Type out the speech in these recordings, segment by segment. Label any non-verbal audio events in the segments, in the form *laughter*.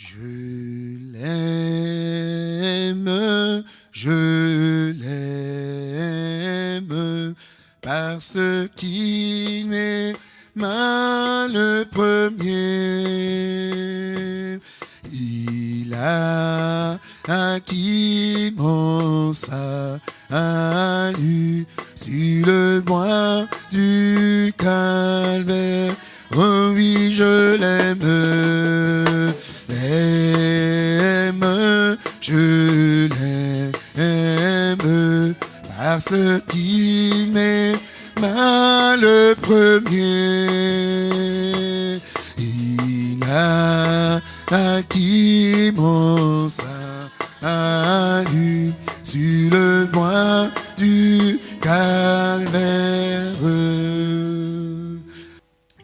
Je l'aime, je l'aime, parce qu'il m'aima le premier. Il a acquis mon salut sur le bois du calvaire. Oh oui, je l'aime, parce qu'il m'aima le premier. Il a acquis mon salut sur le bois du calvaire.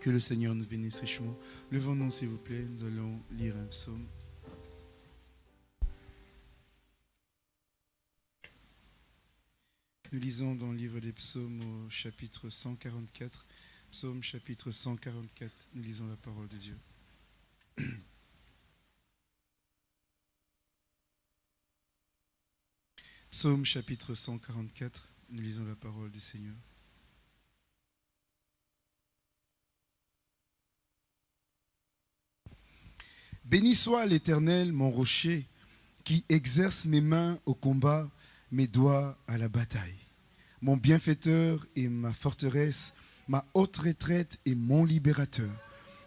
Que le Seigneur nous bénisse richement. Levons-nous, s'il vous plaît. Nous allons lire un psaume. Nous lisons dans le livre des psaumes au chapitre 144. Psaume chapitre 144. Nous lisons la parole de Dieu. *clears throat* Psaume chapitre 144. Nous lisons la parole du Seigneur. Béni soit l'Éternel, mon rocher, qui exerce mes mains au combat, mes doigts à la bataille. Mon bienfaiteur et ma forteresse, ma haute retraite et mon libérateur.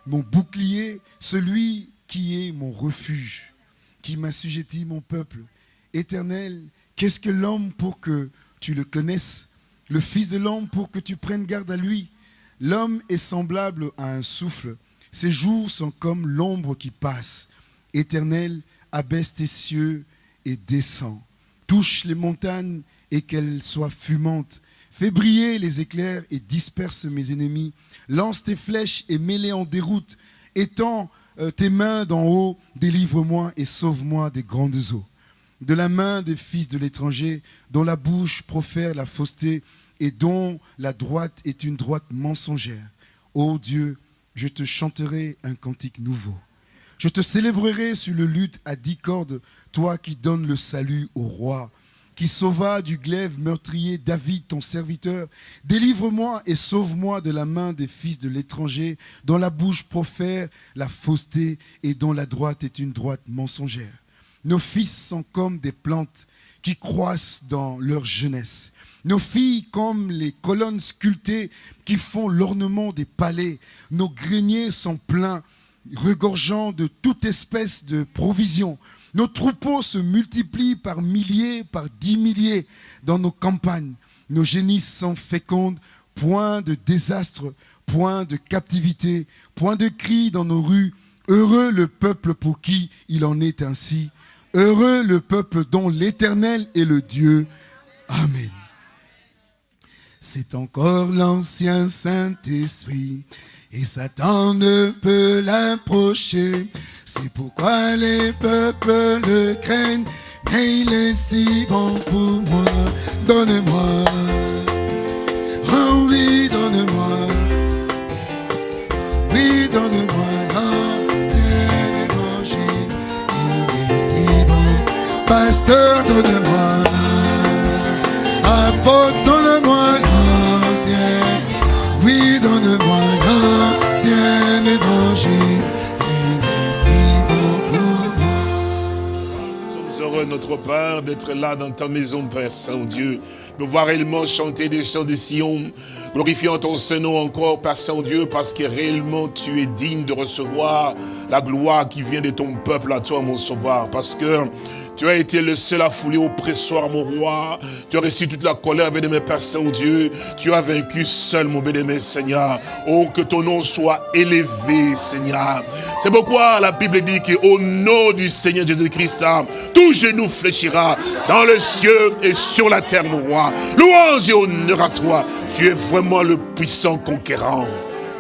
Mon bouclier, celui qui est mon refuge, qui m'assujettit mon peuple. Éternel, qu'est-ce que l'homme pour que tu le connaisses? Le Fils de l'homme pour que tu prennes garde à lui L'homme est semblable à un souffle ses jours sont comme l'ombre qui passe. Éternel, abaisse tes cieux et descends. Touche les montagnes et qu'elles soient fumantes. Fais briller les éclairs et disperse mes ennemis. Lance tes flèches et mets-les en déroute. Étends euh, tes mains d'en haut, délivre-moi et sauve-moi des grandes eaux. De la main des fils de l'étranger, dont la bouche profère la fausseté et dont la droite est une droite mensongère. Ô Dieu, je te chanterai un cantique nouveau. Je te célébrerai sur le luth à dix cordes, toi qui donnes le salut au roi, qui sauva du glaive meurtrier David, ton serviteur. Délivre-moi et sauve-moi de la main des fils de l'étranger, dont la bouche profère la fausseté et dont la droite est une droite mensongère. Nos fils sont comme des plantes qui croissent dans leur jeunesse. Nos filles comme les colonnes sculptées qui font l'ornement des palais. Nos greniers sont pleins, regorgeant de toute espèce de provisions. Nos troupeaux se multiplient par milliers, par dix milliers dans nos campagnes. Nos génisses sont fécondes, point de désastre, point de captivité, point de cri dans nos rues. Heureux le peuple pour qui il en est ainsi. Heureux le peuple dont l'Éternel est le Dieu. Amen. C'est encore l'ancien Saint-Esprit. Et Satan ne peut l'approcher. C'est pourquoi les peuples le craignent. Mais il est si bon pour moi. Donne-moi. Oh oui, donne-moi. Oui, donne-moi l'ancien évangile. Il est si bon. Pasteur, donne-moi. Apôtre, donne-moi l'ancien. Nous sommes heureux, notre Père, d'être là dans ta maison, Père Saint-Dieu. De voir réellement chanter des chants de Sion, glorifiant ton Saint-Nom encore, Père Saint-Dieu, parce que réellement tu es digne de recevoir la gloire qui vient de ton peuple à toi, mon sauveur. Parce que tu as été le seul à fouler au pressoir, mon roi. Tu as reçu toute la colère, bien-aimé Père Saint-Dieu. Tu as vaincu seul, mon bien-aimé Seigneur. Oh, que ton nom soit élevé, Seigneur. C'est pourquoi la Bible dit qu'au nom du Seigneur Jésus-Christ, tout genou fléchira dans le ciel et sur la terre, mon roi. Louange et honneur à toi. Tu es vraiment le puissant conquérant.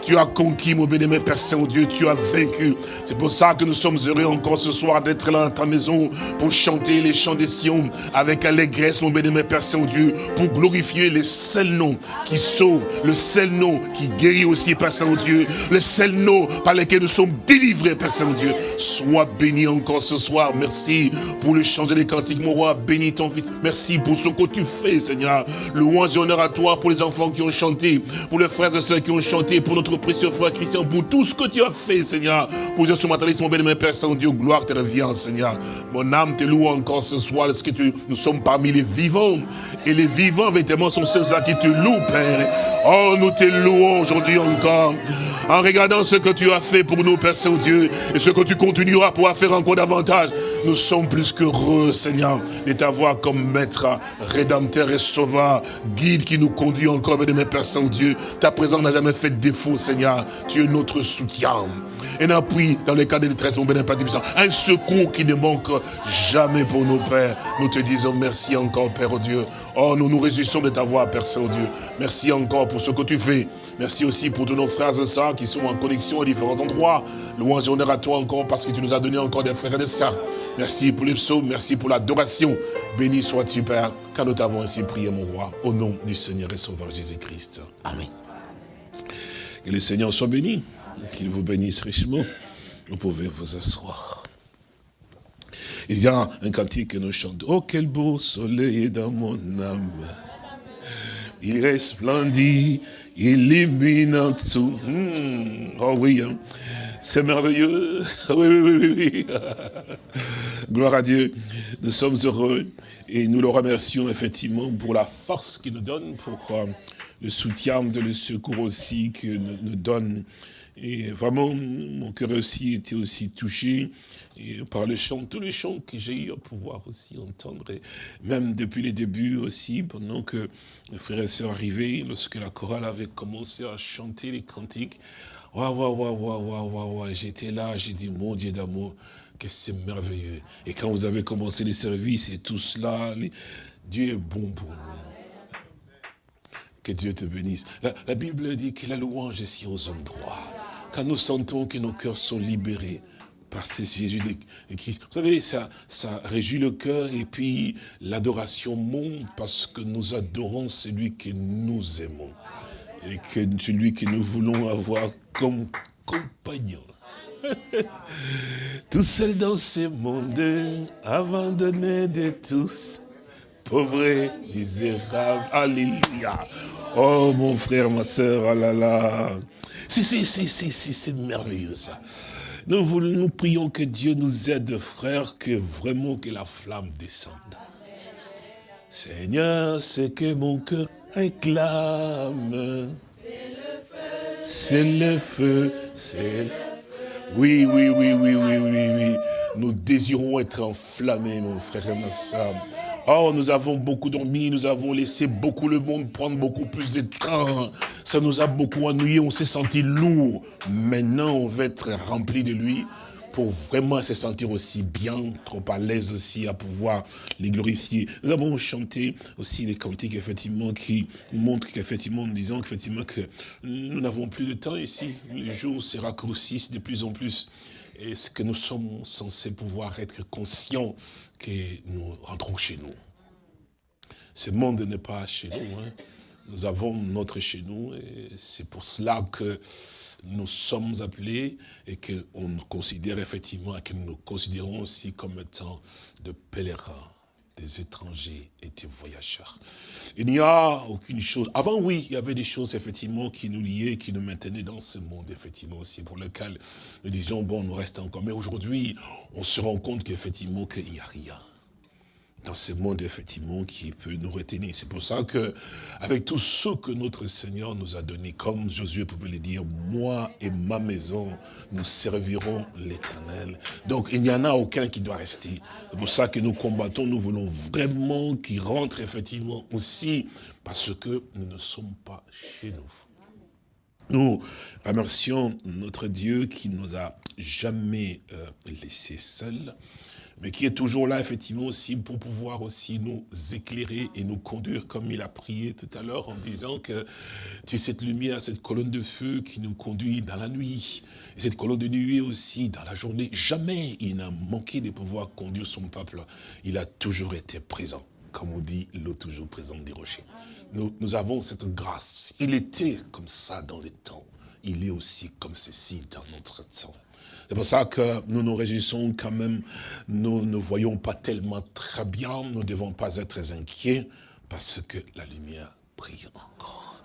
Tu as conquis, mon béni, Père Saint-Dieu, tu as vaincu. C'est pour ça que nous sommes heureux encore ce soir d'être là dans ta maison pour chanter les chants des Sion avec allégresse, mon béni, Père Saint-Dieu, pour glorifier le seul nom qui sauve, le seul nom qui guérit aussi, Père Saint-Dieu, le seul nom par lequel nous sommes délivrés, Père Saint-Dieu. Sois béni encore ce soir. Merci pour le chant des cantiques, mon roi. Bénis ton fils. Merci pour ce que tu fais, Seigneur. Louange et honneur à toi pour les enfants qui ont chanté, pour les frères et sœurs qui ont chanté, pour notre précieux frère Christian, pour tout ce que tu as fait, Seigneur. Pour ce matin, mon béni, Père Saint-Dieu, gloire te revient, Seigneur. Mon âme te loue encore ce soir, parce que nous sommes parmi les vivants? Et les vivants, véritablement, sont ceux-là qui te louent, Père. Oh, nous te louons aujourd'hui encore. En regardant ce que tu as fait pour nous, Père Saint-Dieu, et ce que tu continueras pour faire encore davantage, nous sommes plus qu'heureux, Seigneur, de t'avoir comme maître, rédempteur et sauveur, guide qui nous conduit encore, mes Père Saint-Dieu. Ta présence n'a jamais fait défaut, Seigneur. Tu es notre soutien. Un appui dans les cas de détresse, mon béni Un secours qui ne manque jamais pour nos pères. Nous te disons merci encore, Père Dieu. Oh, nous nous réjouissons de t'avoir, Père Saint-Dieu. Merci encore pour ce que tu fais. Merci aussi pour tous nos frères et sœurs qui sont en connexion à différents endroits. Louange et honneur à toi encore parce que tu nous as donné encore des frères et des sœurs. Merci pour les psaumes, merci pour l'adoration. Béni sois-tu, Père, car nous t'avons ainsi prié, mon roi, au nom du Seigneur et Sauveur Jésus-Christ. Amen. Que le Seigneur soit béni, qu'il vous bénisse richement. Vous pouvez vous asseoir. Il y a un cantique que nous chantons. Oh, quel beau soleil dans mon âme. Il resplendit illuminant tout. Hmm, oh oui, hein. c'est merveilleux. *laughs* Oui, oui, oui, oui. *laughs* Gloire à Dieu. Nous sommes heureux et nous le remercions effectivement pour la force qu'il nous donne, pour euh, le soutien, le secours aussi qu'il nous donne. Et vraiment, mon cœur aussi était aussi touché par les chants, tous les chants que j'ai eu à pouvoir aussi entendre, et même depuis les débuts aussi, pendant que les frères et sœurs arrivaient, lorsque la chorale avait commencé à chanter les cantiques, waouh, waouh, waouh, waouh, waouh, waouh, j'étais là, j'ai dit, mon Dieu d'amour, que c'est merveilleux. Et quand vous avez commencé les services et tout cela, Dieu est bon pour nous. Que Dieu te bénisse. La, Bible dit que la louange est si aux endroits. Quand nous sentons que nos cœurs sont libérés, parce que Jésus de Christ. Vous savez, ça, ça réjouit le cœur et puis l'adoration monte parce que nous adorons celui que nous aimons et que celui que nous voulons avoir comme compagnon. *laughs* Tout seul dans ce monde, abandonné de tous, pauvre misérable, alléluia. Oh mon frère, ma soeur, oh là là. C'est merveilleux ça. Nous, nous prions que Dieu nous aide, frère, que vraiment que la flamme descende. Seigneur, c'est que mon cœur réclame. C'est le feu, c'est le feu. Oui, oui, oui, oui, oui, oui, oui. Nous désirons être enflammés, mon frère et ma soeur. Oh, nous avons beaucoup dormi, nous avons laissé beaucoup le monde prendre beaucoup plus de temps. Ça nous a beaucoup ennuyé, on s'est senti lourd. Maintenant, on veut être rempli de lui pour vraiment se sentir aussi bien, trop à l'aise aussi à pouvoir les glorifier. Nous avons chanté aussi les cantiques, effectivement, qui montrent qu'effectivement, nous disons qu'effectivement que nous n'avons plus de temps ici. Les jours se raccourcissent de plus en plus. Est-ce que nous sommes censés pouvoir être conscients que nous rentrons chez nous? Ce monde n'est pas chez nous. Hein. Nous avons notre chez nous et c'est pour cela que nous sommes appelés et qu'on nous considère effectivement, et que nous nous considérons aussi comme étant de pèlerins, des étrangers et des voyageurs. Il n'y a aucune chose. Avant, oui, il y avait des choses, effectivement, qui nous liaient, qui nous maintenaient dans ce monde, effectivement, aussi, pour lequel nous disions, bon, nous restons encore. Mais aujourd'hui, on se rend compte qu'effectivement, qu'il n'y a rien dans ce monde, effectivement, qui peut nous retenir. C'est pour ça que, avec tout ce que notre Seigneur nous a donné, comme Josué pouvait le dire, moi et ma maison, nous servirons l'éternel. Donc, il n'y en a aucun qui doit rester. C'est pour ça que nous combattons, nous voulons vraiment qu'il rentre, effectivement, aussi, parce que nous ne sommes pas chez nous. Nous remercions notre Dieu qui nous a jamais euh, laissés seuls, mais qui est toujours là, effectivement, aussi, pour pouvoir aussi nous éclairer et nous conduire, comme il a prié tout à l'heure, en disant que tu es cette lumière, cette colonne de feu qui nous conduit dans la nuit. Et cette colonne de nuit aussi, dans la journée, jamais il n'a manqué de pouvoir conduire son peuple. Il a toujours été présent, comme on dit, l'eau toujours présente des rochers. Nous, avons cette grâce. Il était comme ça dans les temps. Il est aussi comme ceci dans notre temps. C'est pour ça que nous nous réjouissons quand même. Nous ne voyons pas tellement très bien. Nous ne devons pas être inquiets parce que la lumière brille encore.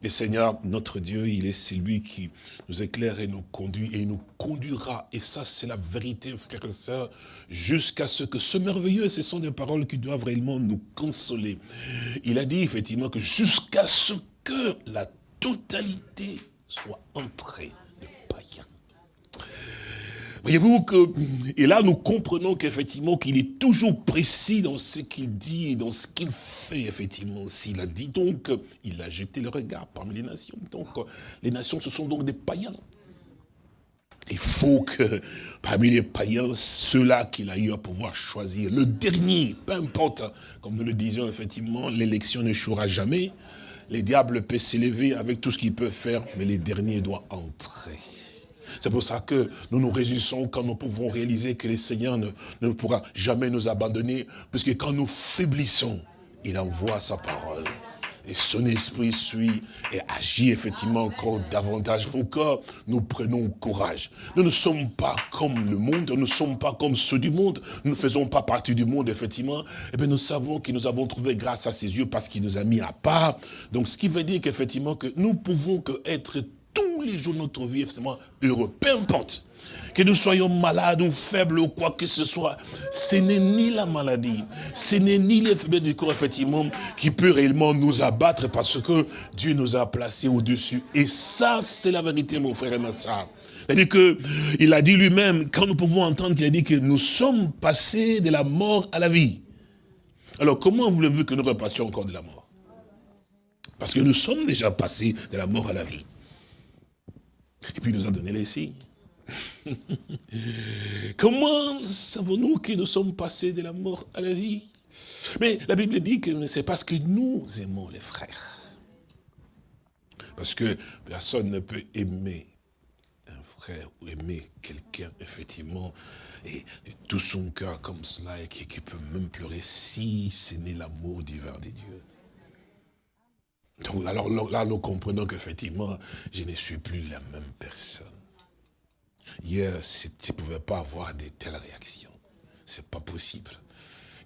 Le Seigneur, notre Dieu, il est celui qui nous éclaire et nous conduit et il nous conduira. Et ça, c'est la vérité, frères et sœurs, jusqu'à ce que ce merveilleux, ce sont des paroles qui doivent réellement nous consoler. Il a dit effectivement que jusqu'à ce que la totalité soit entrée Voyez-vous que, et là nous comprenons qu'effectivement qu'il est toujours précis dans ce qu'il dit et dans ce qu'il fait, effectivement. S'il a dit donc, il a jeté le regard parmi les nations. Donc, les nations, ce sont donc des païens. Il faut que, parmi les païens, ceux-là qu'il a eu à pouvoir choisir, le dernier, peu importe, comme nous le disions, effectivement, l'élection n'échouera jamais. Les diables peuvent s'élever avec tout ce qu'ils peuvent faire, mais les derniers doivent entrer. C'est pour ça que nous nous réjouissons quand nous pouvons réaliser que le Seigneur ne, pourra jamais nous abandonner, puisque quand nous faiblissons, il envoie sa parole. Et son esprit suit et agit effectivement encore davantage pour nous prenions courage. Nous ne sommes pas comme le monde, nous ne sommes pas comme ceux du monde, nous ne faisons pas partie du monde, effectivement. Et eh bien nous savons que nous avons trouvé grâce à ses yeux parce qu'il nous a mis à part. Donc ce qui veut dire qu'effectivement que nous pouvons être les jours de notre vie, effectivement, heureux, peu importe. Que nous soyons malades ou faibles ou quoi que ce soit, ce n'est ni la maladie, ce n'est ni les faiblesses du corps, effectivement, qui peut réellement nous abattre parce que Dieu nous a placés au-dessus. Et ça, c'est la vérité, mon frère et ma soeur. C'est-à-dire qu'il a dit lui-même, quand nous pouvons entendre qu'il a dit que nous sommes passés de la mort à la vie. Alors, comment voulez-vous que nous repassions encore de la mort? Parce que nous sommes déjà passés de la mort à la vie. Et puis il nous a donné les signes. *laughs* Comment savons-nous que nous sommes passés de la mort à la vie? Mais la Bible dit que c'est parce que nous aimons les frères. Parce que personne ne peut aimer un frère ou aimer quelqu'un, effectivement, et, tout son cœur comme cela, et qui, qui peut même pleurer si ce n'est l'amour divin de Alors là, nous comprenons qu'effectivement, je ne suis plus la même personne. Hier, tu ne pouvais pas avoir de telles réactions. C'est pas possible.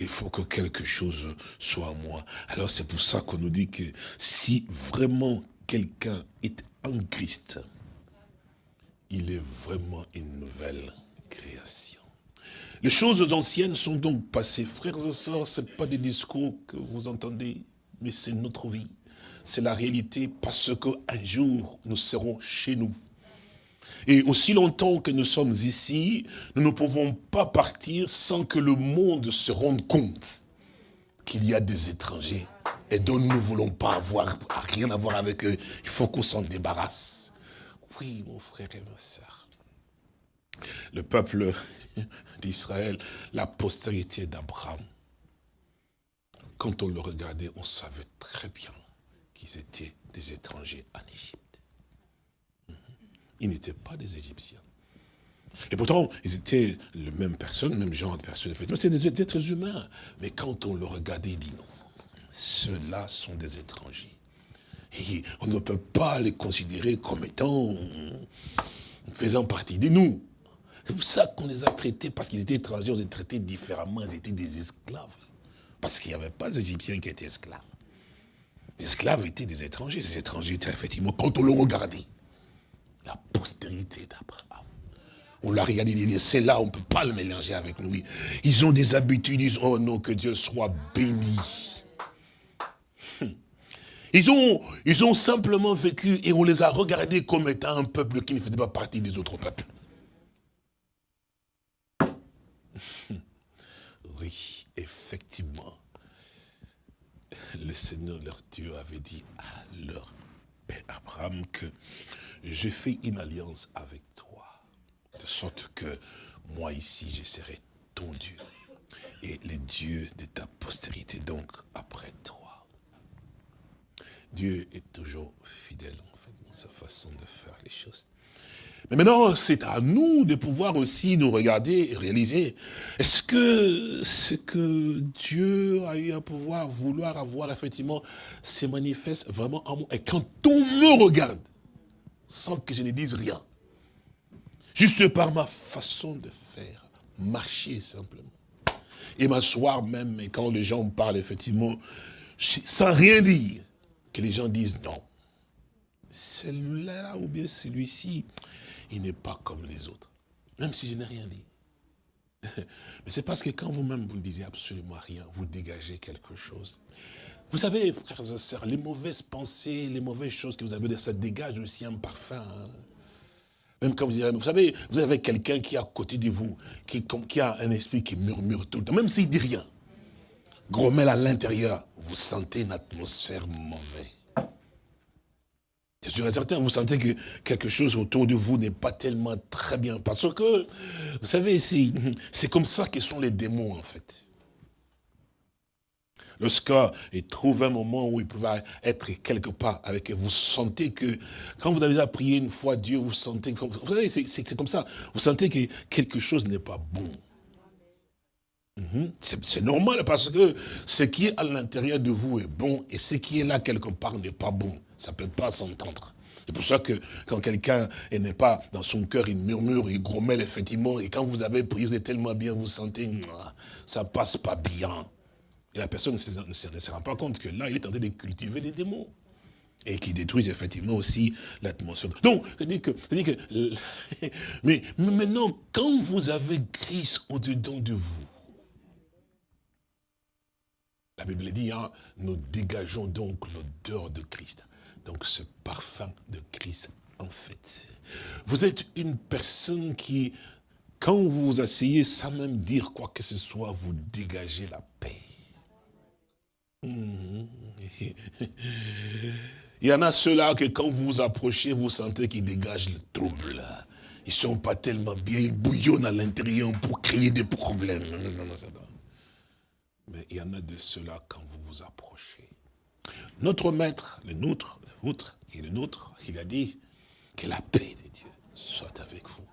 Il faut que quelque chose soit en moi. Alors c'est pour ça qu'on nous dit que si vraiment quelqu'un est en Christ, il est vraiment une nouvelle création. Les choses anciennes sont donc passées. Frères et sœurs, ce pas des discours que vous entendez, mais c'est notre vie c'est la réalité parce qu'un jour, nous serons chez nous. Et aussi longtemps que nous sommes ici, nous ne pouvons pas partir sans que le monde se rende compte qu'il y a des étrangers et dont nous ne voulons pas avoir rien à voir avec eux. Il faut qu'on s'en débarrasse. Oui, mon frère et ma soeur. Le peuple *laughs* d'Israël, la postérité d'Abraham, quand on le regardait, on savait très bien qu'ils étaient des étrangers en Égypte. Mhm. Ils n'étaient pas des Égyptiens. Et pourtant, ils étaient la même personne, le même genre de personne. C'est des êtres humains. Mais quand on le regardait, il dit non. Ceux-là sont des étrangers. Et on ne peut pas les considérer comme étant faisant partie de nous. C'est pour ça qu'on les a traités, parce qu'ils étaient étrangers, on les a traités différemment, ils étaient des esclaves. Parce qu'il n'y avait pas d'Égyptiens qui étaient esclaves. Les esclaves étaient des étrangers. Ces étrangers étaient effectivement, quand on le regardait, la postérité d'Abraham. On l'a regardé, il dit, c'est là, on ne peut pas le mélanger avec nous. Ils ont des habitudes, ils disent, oh non, que Dieu soit béni. Ils ont, ils ont simplement vécu et on les a regardés comme étant un peuple qui ne faisait pas partie des autres peuples. Oui, effectivement le Seigneur leur Dieu avait dit à leur père Abraham que je fais une alliance avec toi, de sorte que moi ici je serai ton Dieu et les dieux de ta postérité, donc après toi. Dieu est toujours fidèle en fait, dans sa façon de faire les choses. Mais maintenant, c'est à nous de pouvoir aussi nous regarder et réaliser, est-ce que ce que Dieu a eu à pouvoir vouloir avoir, effectivement, se manifeste vraiment en moi? Et quand on me regarde, sans que je ne dise rien, juste par ma façon de faire, marcher simplement, et m'asseoir même, et quand les gens parlent, effectivement, sans rien dire, que les gens disent non. Celui-là ou bien celui-ci, il n'est pas comme les autres. Même si je n'ai rien dit. *laughs* Mais c'est parce que quand vous-même, vous ne disiez absolument rien, vous dégagez quelque chose. Vous savez, frères et sœurs, les mauvaises pensées, les mauvaises choses que vous avez, ça dégage aussi un parfum. Hein. Même quand vous direz, vous savez, vous avez quelqu'un qui est à côté de vous, qui, a un esprit qui murmure tout le temps, même s'il dit rien. Grommel à l'intérieur, vous sentez une atmosphère mauvaise. C'est sûr et certain, vous sentez que quelque chose autour de vous n'est pas tellement très bien. Parce que, vous savez, c'est comme ça que sont les démons, en fait. Lorsqu'ils trouvent un moment où ils peuvent être quelque part avec eux, vous sentez que, quand vous avez prié une fois Dieu, vous sentez, comme, vous savez, c'est comme ça, vous sentez que quelque chose n'est pas bon. Mhm. C'est normal parce que ce qui est à l'intérieur de vous est bon et ce qui est là quelque part n'est pas bon. Ça ne peut pas s'entendre. C'est pour ça que quand quelqu'un n'est pas dans son cœur, il murmure, il grommelle effectivement, et quand vous avez prié, vous êtes tellement bien, vous sentez, ça passe pas bien. Et la personne ne se, rend pas compte que là, il est en train de cultiver des démons. Et qui détruisent effectivement aussi l'atmosphère. Donc, c'est-à-dire que, que *laughs* mais, maintenant, quand vous avez Christ au-dedans de vous, la Bible dit, hein, nous dégageons donc l'odeur de Christ. Donc ce parfum de Christ, en fait. Vous êtes une personne qui, quand vous vous asseyez sans même dire quoi que ce soit, vous dégagez la paix. Mhm. *laughs* Il y en a ceux-là que quand vous vous approchez, vous sentez qu'ils dégagent le trouble. Ils ne sont pas tellement bien, ils bouillonnent à l'intérieur pour créer des problèmes. Mais il y en a de ceux-là quand vous vous approchez. Notre maître, le nôtre, vôtre, qui est le nôtre, il a dit que la paix de Dieu soit avec vous.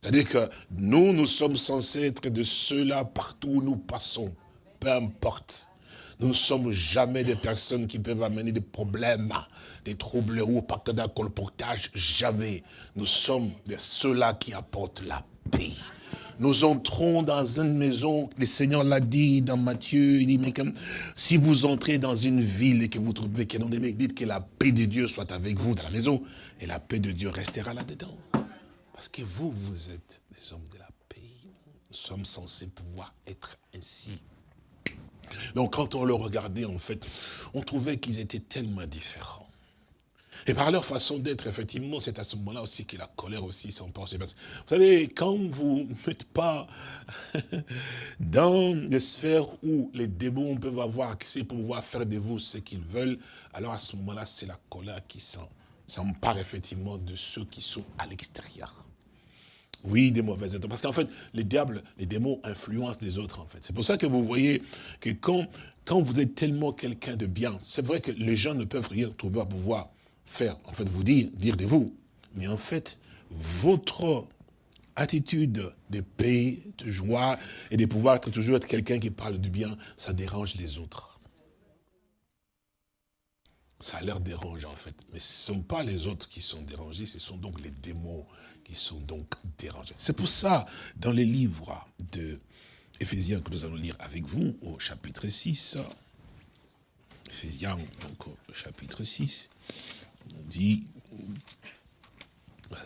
C'est-à-dire que nous, nous sommes censés être de ceux-là partout où nous passons, peu importe. Nous ne sommes jamais des personnes qui peuvent amener des problèmes, des troubles ou partir d'un colportage, jamais. Nous sommes de ceux-là qui apportent la paix nous entrons dans une maison, le Seigneur l'a dit dans Matthieu, il dit, mais comme, si vous entrez dans une ville et que vous trouvez qu'il y a dites que la paix de Dieu soit avec vous dans la maison, et la paix de Dieu restera là-dedans. Parce que vous, vous êtes des hommes de la paix. Nous sommes censés pouvoir être ainsi. Donc quand on le regardait, en fait, on trouvait qu'ils étaient tellement différents. Et par leur façon d'être, effectivement, c'est à ce moment-là aussi que la colère aussi s'emporte. Vous savez, quand vous *laughs* n'êtes pas *laughs* dans les sphères où les démons peuvent avoir accès pour pouvoir faire de vous ce qu'ils veulent, alors à ce moment-là, c'est la colère qui s'empare effectivement de ceux qui sont à l'extérieur. Oui, des mauvaises êtres. Parce qu'en fait, les diables, les démons influencent les autres, en fait. C'est pour ça que vous voyez que quand, quand vous êtes tellement quelqu'un de bien, c'est vrai que les gens ne peuvent rien trouver à pouvoir faire, en fait, vous dire, dire de vous. Mais en fait, votre attitude de paix, de joie et de pouvoir être toujours être quelqu'un qui parle du bien, ça dérange les autres. Ça leur dérange en fait. Mais ce ne sont pas les autres qui sont dérangés, ce sont donc les démons qui sont donc dérangés. C'est pour ça, dans les livres de que nous allons lire avec vous, au chapitre 6, Éphésiens, donc au chapitre 6, dit, voilà,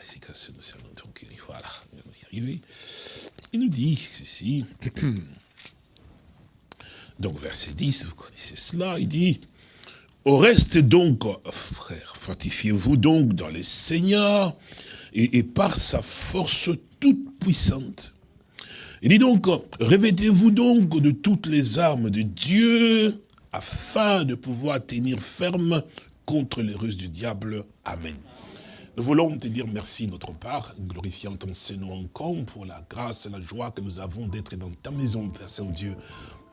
il nous dit ceci, *clears throat* donc verset 10, vous connaissez cela, il dit, au reste donc, frères, fortifiez-vous donc dans les seigneurs et, et, par sa force toute puissante. Il dit donc, revêtez-vous donc de toutes les armes de Dieu afin de pouvoir tenir ferme contre les ruses du diable. Amen. Nous voulons te dire merci notre part, glorifiant ton Seigneur encore pour la grâce et la joie que nous avons d'être dans ta maison, Père Saint-Dieu.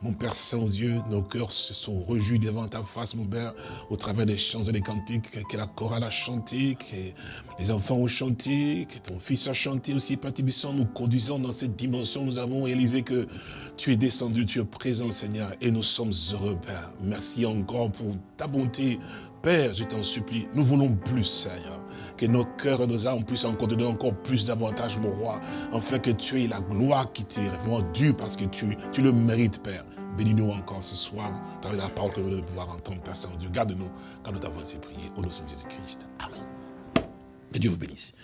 Mon Père Saint-Dieu, nos cœurs se sont rejouis devant ta face, mon Père, au travers des chants et des cantiques que la chorale a chanté, que les enfants ont chanté, que ton Fils a chanté aussi, Père Tibissant, nous conduisons dans cette dimension, nous avons réalisé que tu es descendu, tu es présent, Seigneur, et nous sommes heureux, Père. Merci encore pour ta bonté, Père, je t'en supplie, nous voulons plus, Seigneur que nos cœurs et nos âmes puissent encore donner encore plus d'avantages, mon roi, afin que tu aies la gloire qui t'est vraiment due, parce que tu, le mérites, Père. Bénis-nous encore ce soir, dans la parole que nous allons pouvoir entendre, Père Saint-Dieu. Garde-nous quand nous t'avons ainsi prié, au nom de Jésus-Christ. Amen. Que Dieu vous bénisse.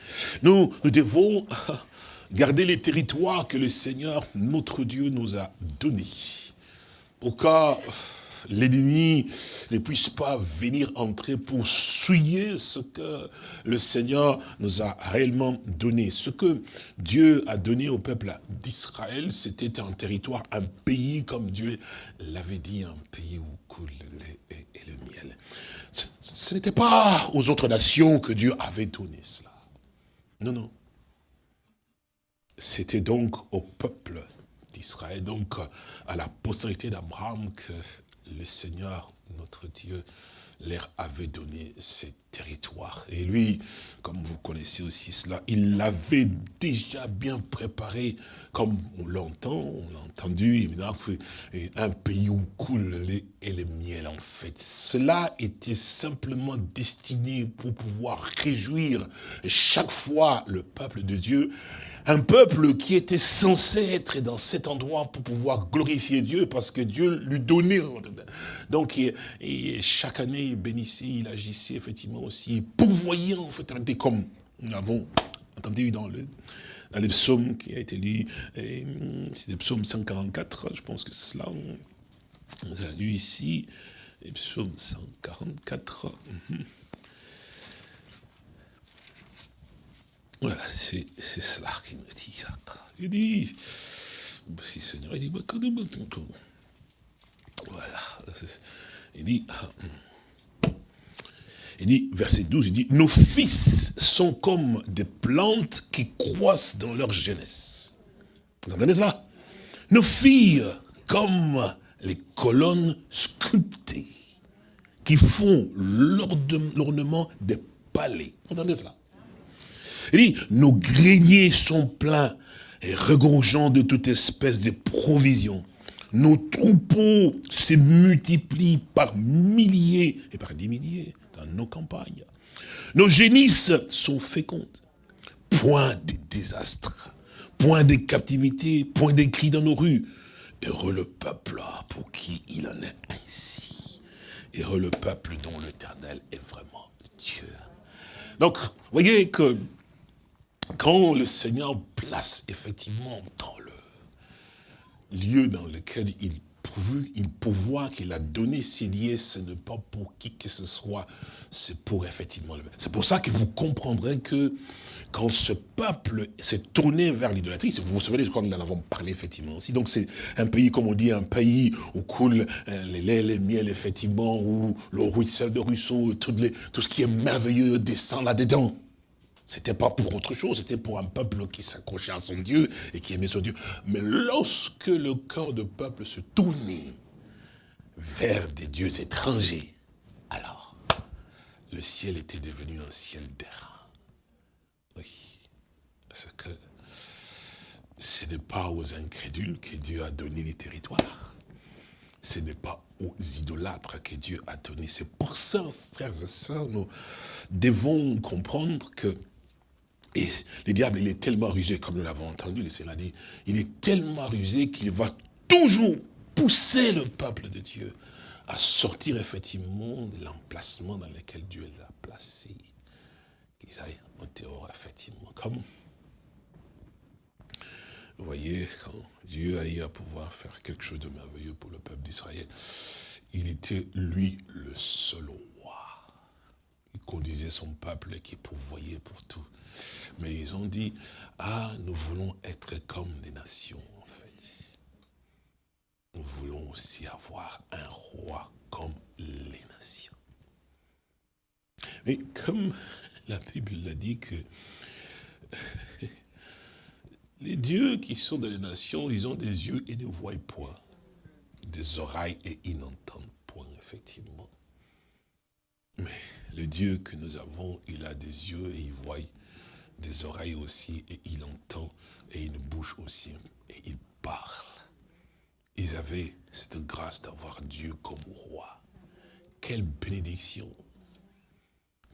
Nous, nous devons *laughs* garder les territoires que le Seigneur, notre Dieu, nous a donnés. Au cas l'ennemi ne puisse pas venir entrer pour souiller ce que le Seigneur nous a réellement donné. Ce que Dieu a donné au peuple d'Israël, c'était un territoire, un pays, comme Dieu l'avait dit, un pays où coule le et le miel. Ce, n'était pas aux autres nations que Dieu avait donné cela. Non, non. C'était donc au peuple d'Israël, donc à la postérité d'Abraham que le Seigneur, notre Dieu, leur avait donné ces territoires. Et lui, comme vous connaissez aussi cela, il l'avait déjà bien préparé, comme on l'entend, on l'a entendu, évidemment, un pays où coule le lait et le miel, en fait. Cela était simplement destiné pour pouvoir réjouir chaque fois le peuple de Dieu un peuple qui était censé être dans cet endroit pour pouvoir glorifier Dieu parce que Dieu lui donnait. Donc, chaque année, il bénissait, il agissait effectivement aussi, pourvoyant, en fait, comme nous l'avons entendu dans le, dans les psaumes qui a été lu, c'est le psaume 144, je pense que c'est cela, on a lu ici, le psaume 144. Voilà, c'est cela qui me dit. Il dit, si Seigneur, il dit, bah, voilà. Il dit, ah, hmm. il dit, verset 12, il dit, nos fils sont comme des plantes qui croissent dans leur jeunesse. Vous entendez cela? Nos filles, comme les colonnes sculptées, qui font l'ornement des palais. Vous entendez cela? Il dit, nos greniers sont pleins et regorgeant de toute espèce de provisions. Nos troupeaux se multiplient par milliers et par des milliers dans nos campagnes. Nos génisses sont fécondes. Point de désastres, point de captivité, point de cris dans nos rues. Heureux le peuple pour qui il en est ainsi. Heureux le peuple dont l'éternel est vraiment Dieu. Donc, voyez que quand le Seigneur place effectivement dans le lieu dans lequel il pourvu, il pouvoir qu'il a donné ses liens, ce n'est pas pour qui que ce soit, c'est pour effectivement le C'est pour ça que vous comprendrez que quand ce peuple s'est tourné vers l'idolâtrie, vous vous souvenez, je crois que nous en avons parlé effectivement aussi, donc c'est un pays, comme on dit, un pays où coule euh, les laits, les miels, effectivement, où le ruisselle de ruisseau, tout ce qui est merveilleux descend là-dedans. C'était pas pour autre chose, c'était pour un peuple qui s'accrochait à son Dieu et qui aimait son Dieu. Mais lorsque le cœur de peuple se tournait vers des dieux étrangers, alors, le ciel était devenu un ciel d'airain. Oui, parce que ce n'est pas aux incrédules que Dieu a donné les territoires. Ce n'est pas aux idolâtres que Dieu a donné. C'est pour ça, frères et sœurs, nous devons comprendre que et le diable, il est tellement rusé, comme nous l'avons entendu, le Seigneur dit, il est tellement rusé qu'il va toujours pousser le peuple de Dieu à sortir effectivement de l'emplacement dans lequel Dieu les a placés. Qu'ils aillent au dehors, effectivement. Comme, vous voyez, quand Dieu a eu à pouvoir faire quelque chose de merveilleux pour le peuple d'Israël, il était, lui, le seul. Conduisait son peuple qui pourvoyait pour tout. Mais ils ont dit, ah, nous voulons être comme des nations, en fait. Nous voulons aussi avoir un roi comme les nations. Mais comme la Bible l'a dit que *laughs* les dieux qui sont dans les nations, ils ont des yeux et ne voient point, des oreilles et ils n'entendent point, effectivement. Mais le Dieu que nous avons, il a des yeux et il voit, des oreilles aussi, et il entend, et une bouche aussi, et il parle. Ils avaient cette grâce d'avoir Dieu comme roi. Quelle bénédiction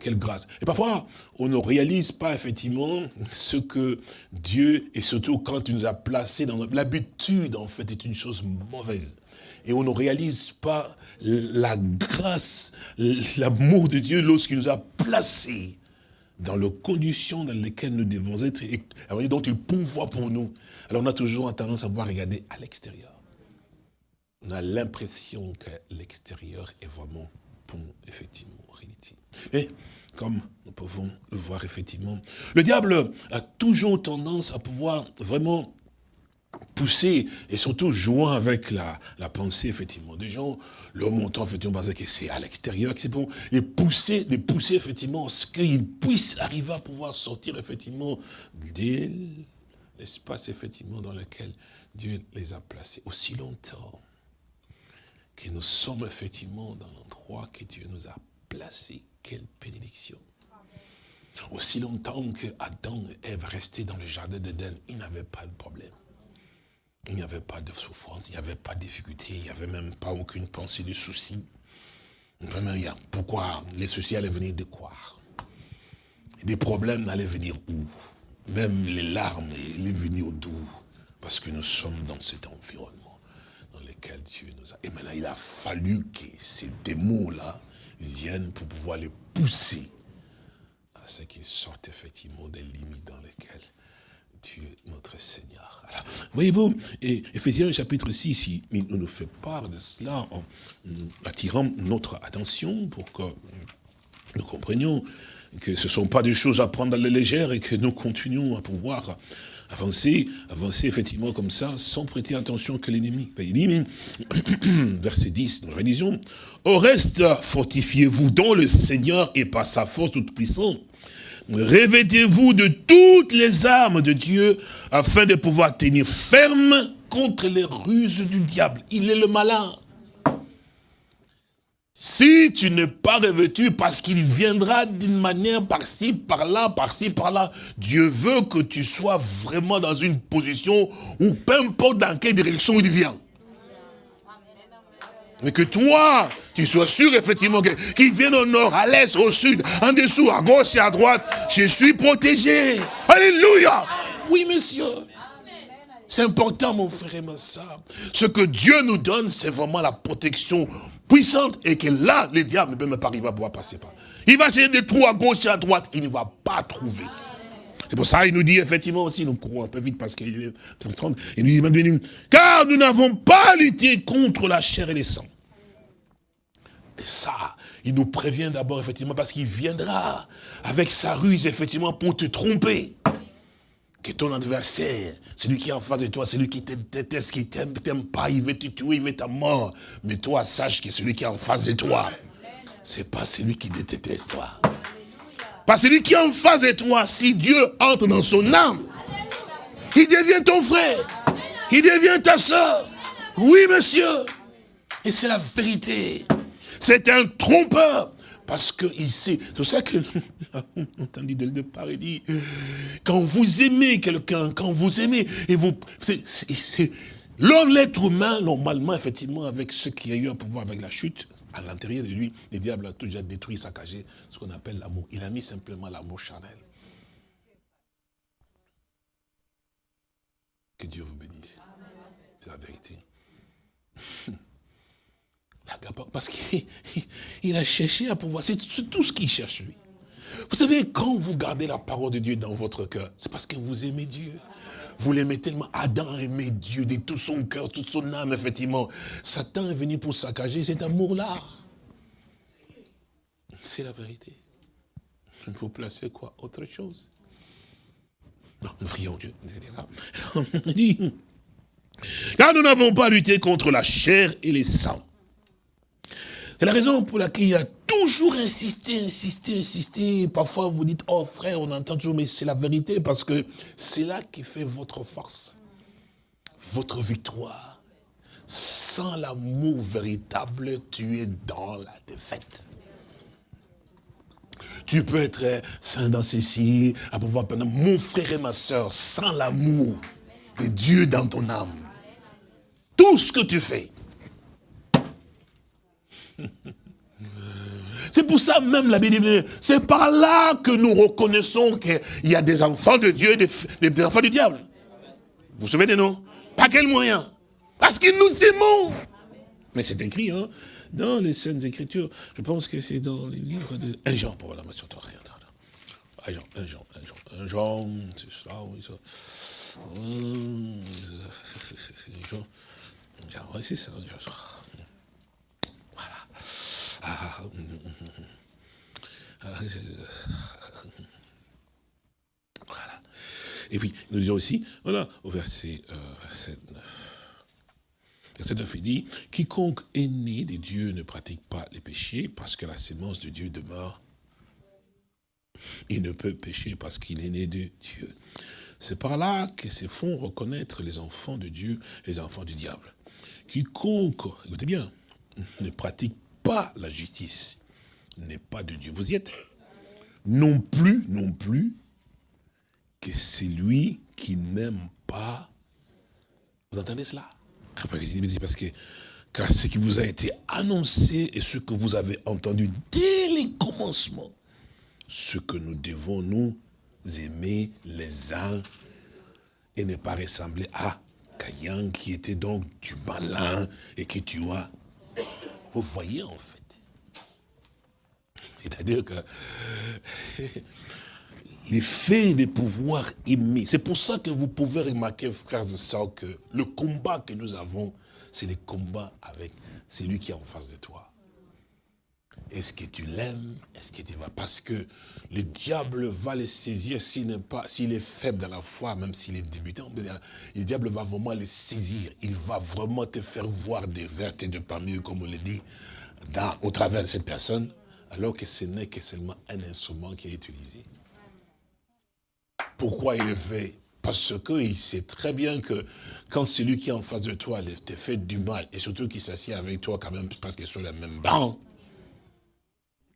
quelle grâce. Et parfois, on ne réalise pas effectivement ce que Dieu, et surtout quand il nous a placés dans l'habitude, en fait, est une chose mauvaise. Et on ne réalise pas la grâce, l'amour de Dieu lorsqu'il nous a placés dans les conditions dans lesquelles nous devons être, et dont il pourvoit pour nous. Alors on a toujours tendance à voir regarder à l'extérieur. On a l'impression que l'extérieur est vraiment bon, effectivement, en réalité. Mais, comme nous pouvons le voir effectivement, le diable a toujours tendance à pouvoir vraiment pousser et surtout jouant avec la, pensée effectivement des gens, le montant effectivement parce que c'est à l'extérieur que c'est les pousser, les pousser effectivement ce qu'ils puissent arriver à pouvoir sortir effectivement de l'espace effectivement dans lequel Dieu les a placés aussi longtemps que nous sommes effectivement dans l'endroit que Dieu nous a placés. Quelle bénédiction. Aussi longtemps que Adam et Ève restaient dans le jardin d'Éden, ils n'avaient pas de problème. Il n'y avait pas de souffrance, il n'y avait pas de difficulté, il n'y avait même pas aucune pensée de souci. Vraiment, pourquoi les soucis allaient venir de quoi? Des problèmes allaient venir où? Même les larmes allaient venir d'où Parce que nous sommes dans cet environnement dans lequel Dieu nous a... Et maintenant, il a fallu que ces démons-là viennent pour pouvoir les pousser à ce qu'ils sortent effectivement des limites dans lesquelles Dieu, notre Seigneur. Voyez-vous, Ephésiens chapitre 6, il nous fait part de cela en attirant notre attention pour que nous comprenions que ce ne sont pas des choses à prendre à la légère et que nous continuons à pouvoir avancer, avancer effectivement comme ça, sans prêter attention que l'ennemi. Il dit, *coughs* verset 10, nous réalisons, au reste, fortifiez-vous dans le Seigneur et par sa force toute puissante. Revêtez-vous de toutes les armes de Dieu afin de pouvoir tenir ferme contre les ruses du diable. Il est le malin. Si tu n'es pas revêtu, parce qu'il viendra d'une manière par-ci, par-là, par-ci, par-là, Dieu veut que tu sois vraiment dans une position où peu importe dans quelle direction il vient. Mais que toi, tu sois sûr effectivement qu'il vienne au nord, à l'est, au sud, en dessous, à gauche et à droite, je suis protégé. Alléluia. Oui, monsieur. C'est important, mon frère et ma soeur. Ce que Dieu nous donne, c'est vraiment la protection puissante et que là, le diable ne peut même pas arriver à pouvoir passer par. Il va chercher des trous à gauche et à droite, il ne va pas trouver. C'est pour ça qu'il nous dit effectivement aussi, nous courons un peu vite parce qu'il est 30, il nous dit, car nous n'avons pas lutté contre la chair et les sangs, et ça, il nous prévient d'abord, effectivement, parce qu'il viendra avec sa ruse, effectivement, pour te tromper. Que ton adversaire, celui qui est en face de toi, celui qui te déteste, qui t'aime, t'aime pas, il veut te tuer, il veut ta mort. Mais toi, sache que celui qui est en face de toi, c'est pas celui qui te déteste toi. Pas celui qui est en face de toi, si Dieu entre dans son âme, il devient ton frère, il devient ta soeur. Oui, monsieur. Et c'est la vérité. C'est un trompeur. Parce qu'il sait, c'est pour ça que nous *laughs* entendu dès le départ, il dit, quand vous aimez quelqu'un, quand vous aimez, et vous, l'homme, l'être humain, normalement, effectivement, avec ce qui a eu à pouvoir avec la chute, à l'intérieur de lui, le diable a tout déjà détruit, saccagé, ce qu'on appelle l'amour. Il a mis simplement l'amour charnel. Que Dieu vous bénisse. C'est la vérité. *laughs* Parce qu'il *laughs* a cherché à pouvoir, c'est tout ce qu'il cherche lui. Vous savez, quand vous gardez la parole de Dieu dans votre cœur, c'est parce que vous aimez Dieu. Vous l'aimez tellement. Adam aimait Dieu de tout son cœur, toute son âme, effectivement. Satan est venu pour saccager cet amour-là. C'est la vérité. Vous placez quoi? Autre chose? Non, nous prions Dieu. *laughs* Car nous n'avons pas lutté contre la chair et les sangs c'est la raison pour laquelle il y a toujours insister, insister, insister. Parfois, vous dites, oh frère, on entend toujours, mais c'est la vérité, parce que c'est là qui fait votre force, votre victoire. Sans l'amour véritable, tu es dans la défaite. Tu peux être saint dans ceci, à pouvoir mon frère et ma soeur, sans l'amour de Dieu dans ton âme. Tout ce que tu fais. C'est pour ça même la Bible, c'est par là que nous reconnaissons qu'il y a des enfants de Dieu et des, enfants du diable. Vous vous souvenez de nous? Par quel moyen? Parce que nous aimons. Mais c'est écrit, hein dans les Saintes Écritures, je pense que c'est dans les livres de... Un Jean, pour la de rien. Un Jean, un Jean, un Jean, un Jean, c'est ça, oui, ça. Jean, oui, c'est ça. Voilà. Et puis, nous disons aussi, voilà, au verset, euh, verset 9. Verset 9, il dit, quiconque est né de Dieu ne pratique pas les péchés parce que la sémence de Dieu demeure. Il ne peut pécher parce qu'il est né de Dieu. C'est par là que se font reconnaître les enfants de Dieu et les enfants du diable. Quiconque, écoutez bien, ne pratique pas la justice n'est pas de Dieu. Vous y êtes Non plus, non plus, que c'est lui qui n'aime pas. Vous entendez cela? Parce que car ce qui vous a été annoncé et ce que vous avez entendu dès les commencements, ce que nous devons nous aimer les uns et ne pas ressembler à Caïn qui était donc du malin et qui tu Vous voyez en fait. C'est-à-dire que *laughs* l'effet de pouvoir aimer. C'est pour ça que vous pouvez remarquer, frères et sœurs, que le combat que nous avons, c'est le combat avec celui qui est en face de toi. Est-ce que tu l'aimes? Est-ce que tu vas Parce que le diable va le saisir s'il est faible dans la foi, même s'il est débutant. Le diable va vraiment le saisir. Il va vraiment te faire voir des vertes et de parmi eux, comme on le dit, au travers de cette personne, alors que ce n'est que seulement un instrument qui est utilisé. Pourquoi il le fait? Parce qu'il sait très bien que quand celui qui est en face de toi te fait du mal, et surtout qu'il s'assied avec toi quand même parce qu'ils sont la même banc,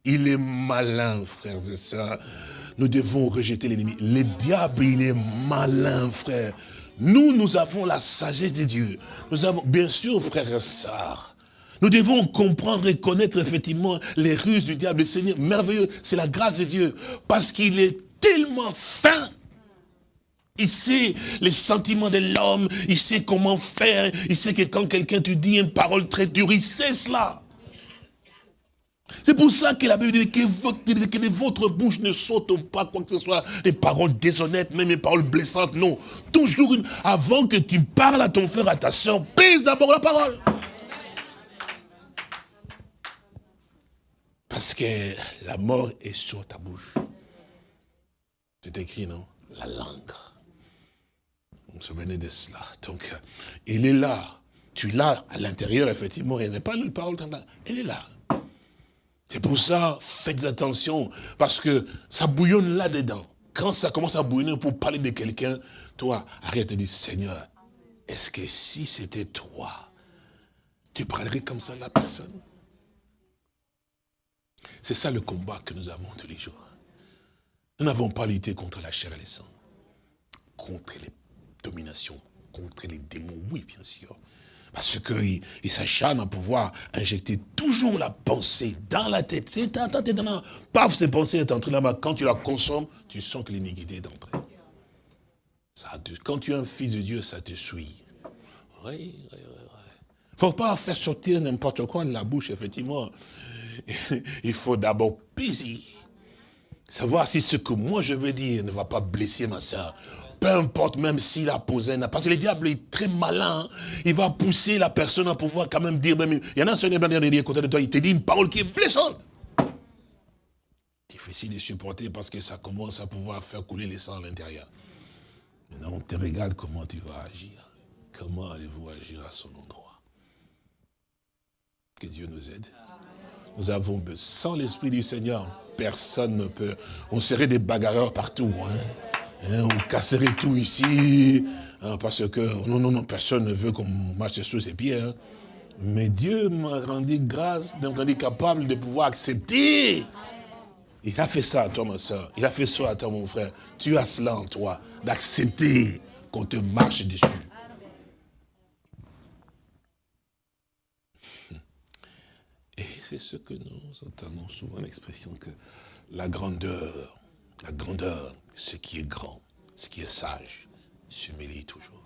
il est malin, frères et sœurs. Nous devons rejeter l'ennemi. Le diable, il est malin, frère. Nous, nous avons la sagesse de Dieu. Nous avons, bien sûr, frères et sœurs, nous devons comprendre et connaître effectivement les ruses du diable. Le Seigneur, merveilleux, c'est la grâce de Dieu. Parce qu'il est tellement fin il sait les sentiments de l'homme, il sait comment faire, il sait que quand quelqu'un te dit une parole très dure, il sait cela. C'est pour ça que la Bible dit que votre, votre bouche ne saute pas quoi que ce soit, des paroles déshonnêtes, même des paroles blessantes, non. Toujours, avant que tu parles à ton frère, à ta soeur, pèse d'abord la parole. Parce que la mort est sur ta bouche. C'est écrit, non? La langue. Vous vous souvenez de cela? Donc, il est là. Tu l'as à l'intérieur, effectivement. Il n'est pas une parole. Elle est là. C'est pour ça, faites attention. Parce que ça bouillonne là-dedans. Quand ça commence à bouillonner pour parler de quelqu'un, toi, arrête de dire, Seigneur, est-ce que si c'était toi, tu parlerais comme ça à la personne? C'est ça le combat que nous avons tous les jours. Nous n'avons pas lutté contre la chair et les sang, contre les domination contre les démons, oui, bien sûr. Parce qu'il il, s'acharne à pouvoir injecter toujours la pensée dans la tête. C'est dans Paf, ces pensées est entrée là-bas. Quand tu la consommes, tu sens que l'iniquité est entrée. Ça, quand tu es un fils de Dieu, ça te suit. Oui, oui, oui. faut pas faire sortir n'importe quoi de la bouche, effectivement. *laughs* Il faut d'abord peser. Savoir si ce que moi je veux dire ne va pas blesser ma soeur peu importe même s'il a posé un... Parce que le diable est très malin. Hein. Il va pousser la personne à pouvoir quand même dire... Même, il y en a un seul qui côté de toi, il te dit une parole qui est blessante. Difficile de supporter parce que ça commence à pouvoir faire couler le sang à l'intérieur. Maintenant, on te regarde comment tu vas agir? Comment allez-vous agir à son endroit? Que Dieu nous aide. Nous avons, sans l'Esprit du Seigneur, personne ne peut. On serait des bagarreurs partout. Hein. Hein on casserait tout ici. Hein, parce que, non, non, non, personne ne veut qu'on marche sur ses pieds. Hein. Mais Dieu m'a rendu grâce, m'a rendu capable de pouvoir accepter. Il a fait ça à toi, ma soeur. Il a fait ça à toi, mon frère. Tu as cela en toi, d'accepter qu'on te marche dessus. Et c'est ce que nous entendons souvent l'expression que la grandeur, la grandeur, ce qui est grand, ce qui est sage, s'humilie toujours.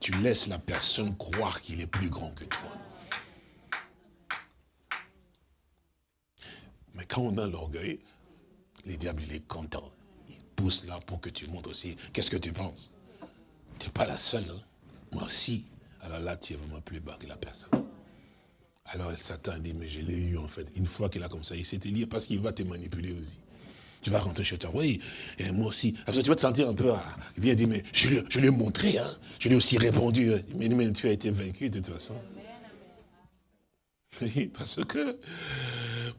Tu laisses la personne croire qu'il est plus grand que toi. Mais quand on a l'orgueil, le diable, il est content. Il pousse là pour que tu montres aussi. Qu'est-ce que tu penses? Tu n'es pas la seule. Hein? Moi aussi. Alors là, tu es vraiment plus bas que la personne. Alors Satan dit, mais je l'ai eu en fait. Une fois qu'il a comme ça, il s'est lié parce qu'il va te manipuler aussi. Tu vas rentrer chez toi, oui, et moi aussi. tu vas te sentir un peu, ah, il vient dire, mais je lui, ai montré, hein. je lui ai aussi répondu. Mais, mais tu as été vaincu de toute façon. Oui, parce que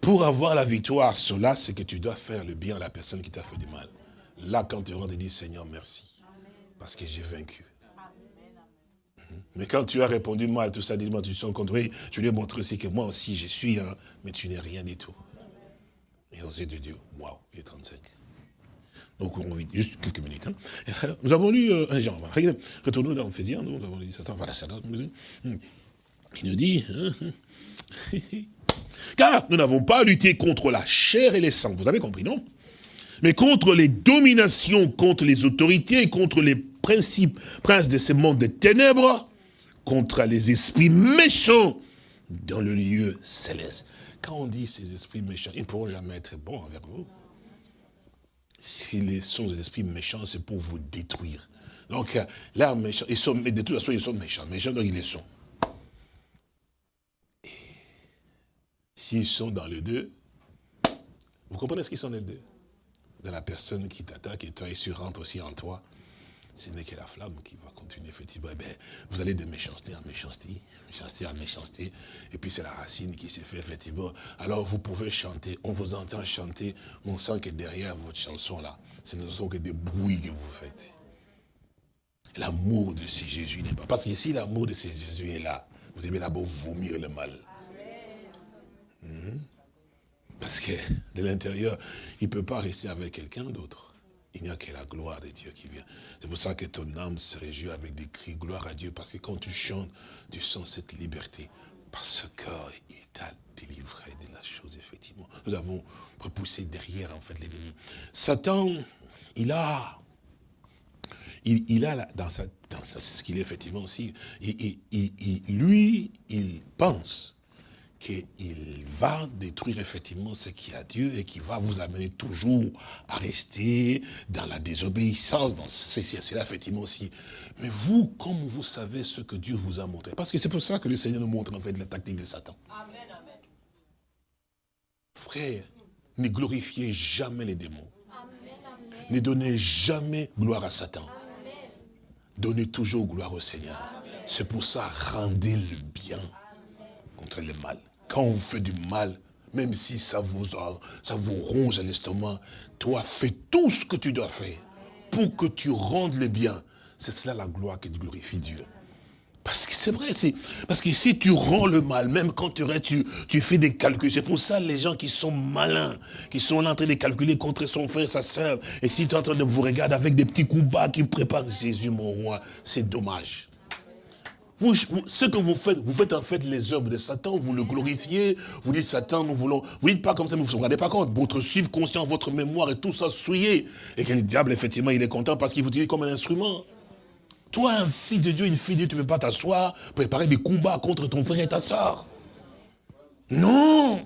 pour avoir la victoire, cela, c'est que tu dois faire le bien à la personne qui t'a fait du mal. Là, quand tu rentres et dis, Seigneur, merci, parce que j'ai vaincu. Mais quand tu as répondu mal, tout ça, dis-moi, tu sens compte, oui, je lui ai montré aussi que moi aussi, je suis un, mais tu n'es rien du tout. Et aux yeux de Dieu, waouh, il est 35. Donc on juste quelques minutes. Hein. Nous avons lu euh, un genre, retournons dans Ephésiens, nous avons lu Satan, voilà, Satan. Il nous dit, hein, *laughs* Car nous n'avons pas à lutter contre la chair et les sangs, vous avez compris, non? Mais contre les dominations, contre les autorités, contre les principes, princes de ce monde des ténèbres, contre les esprits méchants dans le lieu céleste. Quand on dit ces esprits méchants, ils ne pourront jamais être bons envers vous. S'ils sont des esprits méchants, c'est pour vous détruire. Donc là, méchants, ils sont, de toute façon, ils sont méchants. Méchants, donc ils les sont. S'ils sont dans le deux, vous comprenez ce qu'ils sont les deux? Dans la personne qui t'attaque et toi, il se rentre aussi en toi. Ce n'est que la flamme qui va effectivement. Eh bien, vous allez de méchanceté en méchanceté, méchanceté en méchanceté, et puis c'est la racine qui s'est fait, effectivement. Alors vous pouvez chanter, on vous entend chanter, on sent que derrière votre chanson là, ce ne sont que des bruits que vous faites. L'amour de ce Jésus n'est pas. Parce que si l'amour de ce Jésus est là, vous aimez d'abord vomir le mal. Mhm. Parce que de l'intérieur, il ne peut pas rester avec quelqu'un d'autre. Il n'y a que la gloire de Dieu qui vient. C'est pour ça que ton âme se réjouit avec des cris gloire à Dieu. Parce que quand tu chantes, tu sens cette liberté. Parce qu'il t'a délivré de la chose, effectivement. Nous avons repoussé derrière, en fait, l'ennemi. Satan, il a, il, a dans, sa, dans ce qu'il est effectivement aussi, lui, il pense qu'il va détruire effectivement ce qui a Dieu et qui va vous amener toujours à rester dans la désobéissance, dans c'est là effectivement aussi. Mais vous, comme vous savez ce que Dieu vous a montré, parce que c'est pour ça que le Seigneur nous montre en fait la tactique de Satan. Amen, amen. Frère, ne glorifiez jamais les démons. Ne donnez jamais gloire à Satan. Donnez toujours gloire au Seigneur. C'est pour ça, rendez le bien contre le mal quand on fait du mal, même si ça vous, ça vous ronge à l'estomac, toi, fais tout ce que tu dois faire pour que tu rendes le bien. C'est cela la gloire qui glorifie Dieu. Parce que c'est vrai, parce que si tu rends le mal, même quand tu, tu, tu fais des calculs, c'est pour ça les gens qui sont malins, qui sont là en train de calculer contre son frère, sa soeur, et si tu es en train de vous regarder avec des petits coups bas qui préparent Jésus, mon roi, c'est dommage. Ce que vous faites, vous faites en fait les œuvres de Satan, vous le glorifiez, vous dites Satan, nous voulons, vous dites pas comme ça, mais vous ne vous rendez pas compte, votre subconscient, votre mémoire et tout ça souillé. Et que le diable, effectivement, il est content parce qu'il vous utilise comme un instrument. Toi, un fils de Dieu, une fille de Dieu, tu ne peux pas t'asseoir, préparer des combats contre ton frère et ta soeur. Non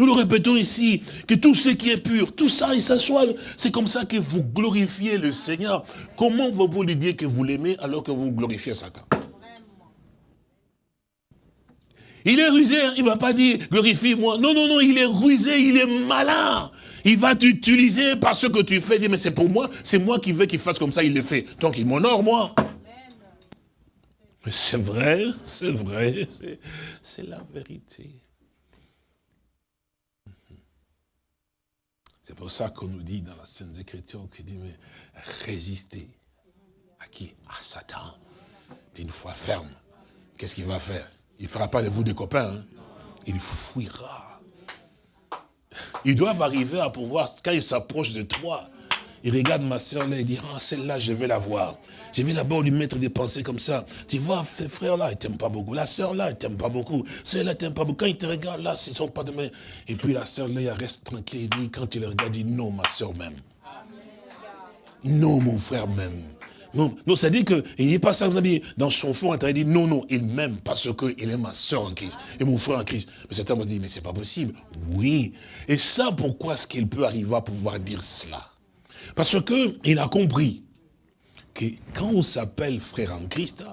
nous le répétons ici, que tout ce qui est pur, tout ça, il s'assoit. C'est comme ça que vous glorifiez le Seigneur. Comment vous lui dire que vous l'aimez alors que vous glorifiez Satan? Il est rusé, hein. il ne va pas dire glorifie-moi. Non, non, non, il est rusé, il est malin. Il va t'utiliser par ce que tu fais. Dire, mais c'est pour moi, c'est moi qui veux qu'il fasse comme ça, il le fait. Donc il m'honore, moi. Mais c'est vrai, c'est vrai, c'est la vérité. C'est pour ça qu'on nous dit dans la Sainte Écriture, qu'il dit, mais résistez. À qui? À Satan. D'une foi ferme. Qu'est-ce qu'il va faire? Il ne fera pas de vous des copains. Hein. Il fuira. Ils doivent arriver à pouvoir, quand ils s'approchent de toi, il regarde ma soeur là, il dit, ah, celle-là, je vais la voir. Je vais d'abord lui mettre des pensées comme ça. Tu vois, ce frère-là, il t'aime pas beaucoup. La soeur là, il t'aime pas beaucoup. Celle-là, t'aime pas beaucoup. Quand il te regarde là, c'est son pas de main. Et puis la soeur là, elle reste tranquille. Il dit, quand tu le regardes, il dit, non, ma soeur même. Non, mon frère même. Non, non ça dit qu'il n'est pas ça, dans son fond, il dit non, non, il m'aime parce qu'il est ma soeur en Christ et mon frère en Christ. Mais certains me dit, mais c'est pas possible. Oui. Et ça, pourquoi est-ce qu'il peut arriver à pouvoir dire cela? Parce qu'il a compris que quand on s'appelle frère en Christ,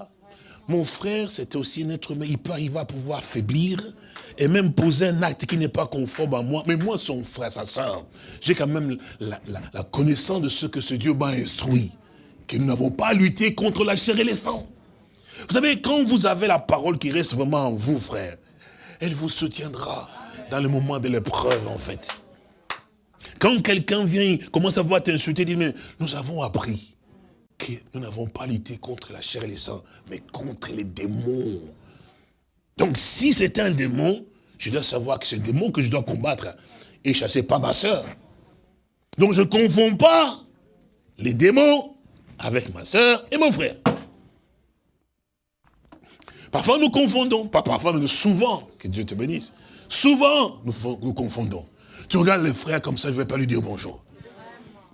mon frère, c'était aussi un être humain. Il peut arriver à pouvoir faiblir et même poser un acte qui n'est pas conforme à moi. Mais moi, son frère, sa soeur, j'ai quand même la, la connaissance de ce que ce Dieu m'a instruit que nous n'avons pas lutté contre la chair et les sangs. Vous savez, quand vous avez la parole qui reste vraiment en vous, frère, elle vous soutiendra dans le moment de l'épreuve, en fait. Quand quelqu'un vient, commence à voir t'insulter, dit, mais nous avons appris que nous n'avons pas lutté contre la chair et les sangs, mais contre les démons. Donc, si c'est un démon, je dois savoir que c'est un démon que je dois combattre et chasser pas ma soeur. Donc, je ne confonds pas les démons avec ma soeur et mon frère. Parfois nous confondons, pas parfois, mais souvent, que Dieu te bénisse, souvent nous confondons. Tu regardes le frère comme ça, je ne vais pas lui dire bonjour.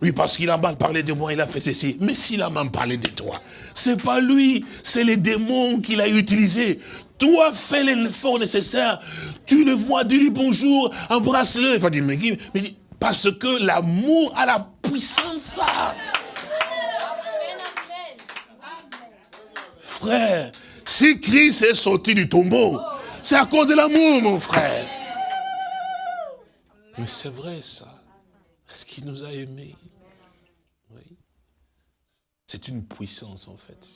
Oui, parce qu'il a mal parlé de moi, il a fait ceci. Mais s'il a mal parlé de toi, c'est pas lui, c'est les démons qu'il a utilisés. Toi, fais l'effort nécessaire. Tu le vois, dis-lui bonjour, embrasse-le. Il va dire, mais, mais parce que l'amour a la puissance. Frère, si Christ est sorti du tombeau, c'est à cause de l'amour, mon frère. Mais c'est vrai, ça. Parce qu'il nous a aimés? Oui. C'est une puissance, en fait,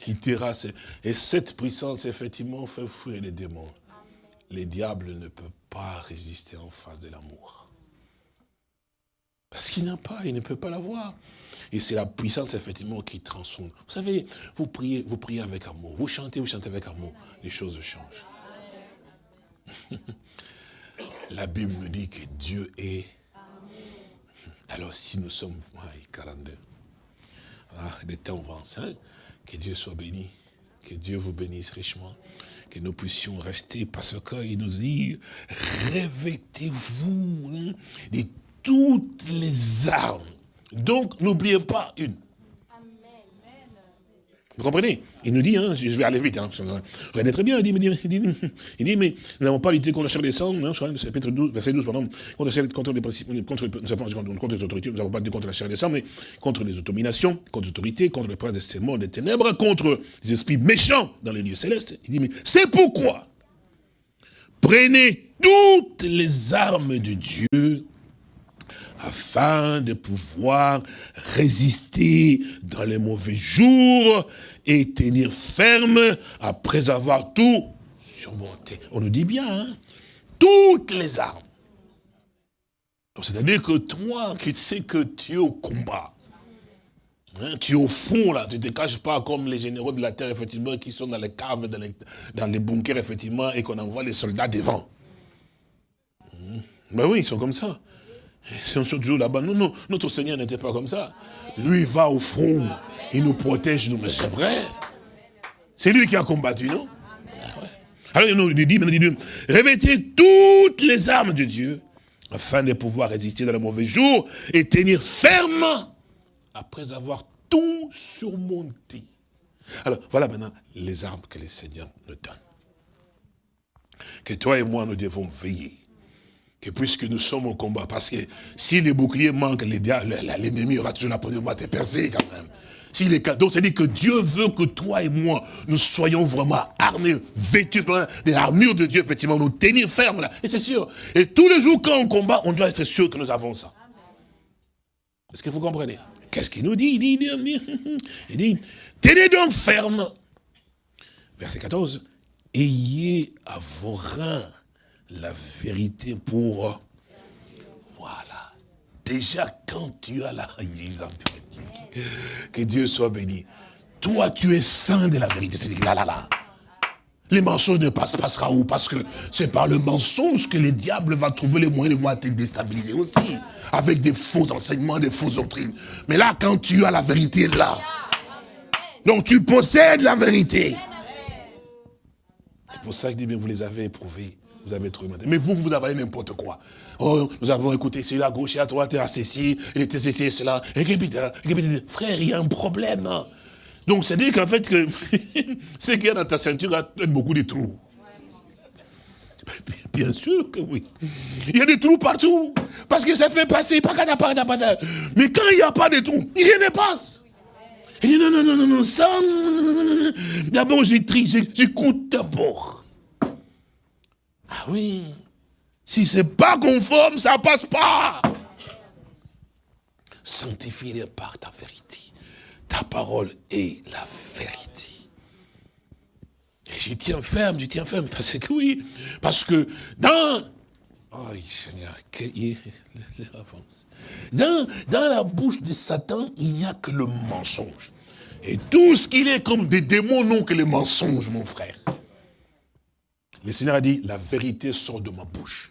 qui terrasse. Et cette puissance, effectivement, fait fuir les démons. Les diables ne peuvent pas résister en face de l'amour. Parce qu'il n'a pas, il ne peut pas l'avoir. Et c'est la puissance, effectivement, qui transforme. Vous savez, vous priez, vous priez avec amour. Vous chantez, vous chantez avec amour. Les choses changent. *laughs* la Bible nous dit que Dieu est... Alors, si nous sommes... 42. Ah, des temps avancés, hein, que Dieu soit béni. Que Dieu vous bénisse richement. Que nous puissions rester parce qu'il nous dit, revêtez-vous hein, de toutes les armes donc, n'oubliez pas une. Vous comprenez? Il nous dit, hein, je vais aller vite, hein, regardez très bien, il dit, dit, *laughs* il dit, mais nous n'avons pas lutté contre la chair des sangs, hein, chapitre 12, verset 12, pardon, contre, contre les principes, contre, contre les autorités, nous n'avons pas lutté contre la chair des sangs, mais contre les autominations, contre les autorités, contre les princes de ces mondes des ténèbres, contre les esprits méchants dans les lieux célestes. Il dit, mais c'est pourquoi? Prenez toutes les armes de Dieu afin de pouvoir résister dans les mauvais jours et tenir ferme après avoir tout surmonté. On nous dit bien, hein toutes les armes. C'est-à-dire que toi qui sais que tu es au combat, hein, tu es au fond là, tu ne te caches pas comme les généraux de la terre, effectivement, qui sont dans les caves, dans les, dans les bunkers, effectivement, et qu'on envoie les soldats devant. Mais ben oui, ils sont comme ça. Si on se toujours là-bas, non, non, notre Seigneur n'était pas comme ça. Lui, va au front, il nous protège, nous, mais c'est vrai. C'est lui qui a combattu, non? Ah Alors il nous dit, il dit, revêtez toutes les armes de Dieu, afin de pouvoir résister dans le mauvais jour et tenir ferme après avoir tout surmonté. Alors, voilà maintenant les armes que le Seigneur nous donne. Que toi et moi, nous devons veiller que puisque nous sommes au combat, parce que si les boucliers manquent, l'ennemi aura toujours la possibilité de te percer quand même. Si les cadeaux, c'est-à-dire que Dieu veut que toi et moi, nous soyons vraiment armés, vêtus de l'armure de Dieu, effectivement, nous tenir fermes là. Et c'est sûr. Et tous les jours, quand on combat, on doit être sûr que nous avons ça. Est-ce que vous comprenez? Qu'est-ce qu'il nous dit? Il dit, il dit, *laughs* tenez donc ferme. Verset 14. Ayez à vos reins la vérité pour... Voilà. déjà quand tu as la... Que Dieu soit béni. Toi, tu es saint de la vérité. C'est là, là, là. Les mensonges ne passent, passera où? Parce que c'est par le mensonge que le diable va trouver les moyens de voir te déstabiliser aussi. Avec des faux enseignements, des fausses doctrines. Mais là, quand tu as la vérité là, donc tu possèdes la vérité. C'est pour ça que dit, bien, vous les avez éprouvés. Vous avez trouvé Mais vous, vous avalez n'importe quoi. Oh, nous avons écouté celui-là à gauche et à droite, et à ceci, il était ceci et cela. Et frère, il y a un problème. Donc, c'est dire qu'en fait, ce qu'il y a dans ta ceinture a beaucoup de trous. Bien sûr que oui. Il y a des trous partout. Parce que ça fait passer. Mais quand il n'y a pas de trous, rien ne passe. Il dit non, non, non, non, non, ça. D'abord, j'écoute d'abord. Ah oui. Si c'est pas conforme, ça passe pas. Sanctifie-les par ta vérité. Ta parole est la vérité. Et j'y tiens ferme, j'y tiens ferme, parce que oui, parce que dans... Oh Seigneur, *laughs* dans, dans la bouche de Satan, il n'y a que le mensonge. Et tout ce qu'il est comme des démons n'ont que le mensonge, mon frère. Le Seigneur a dit, la vérité sort de ma bouche.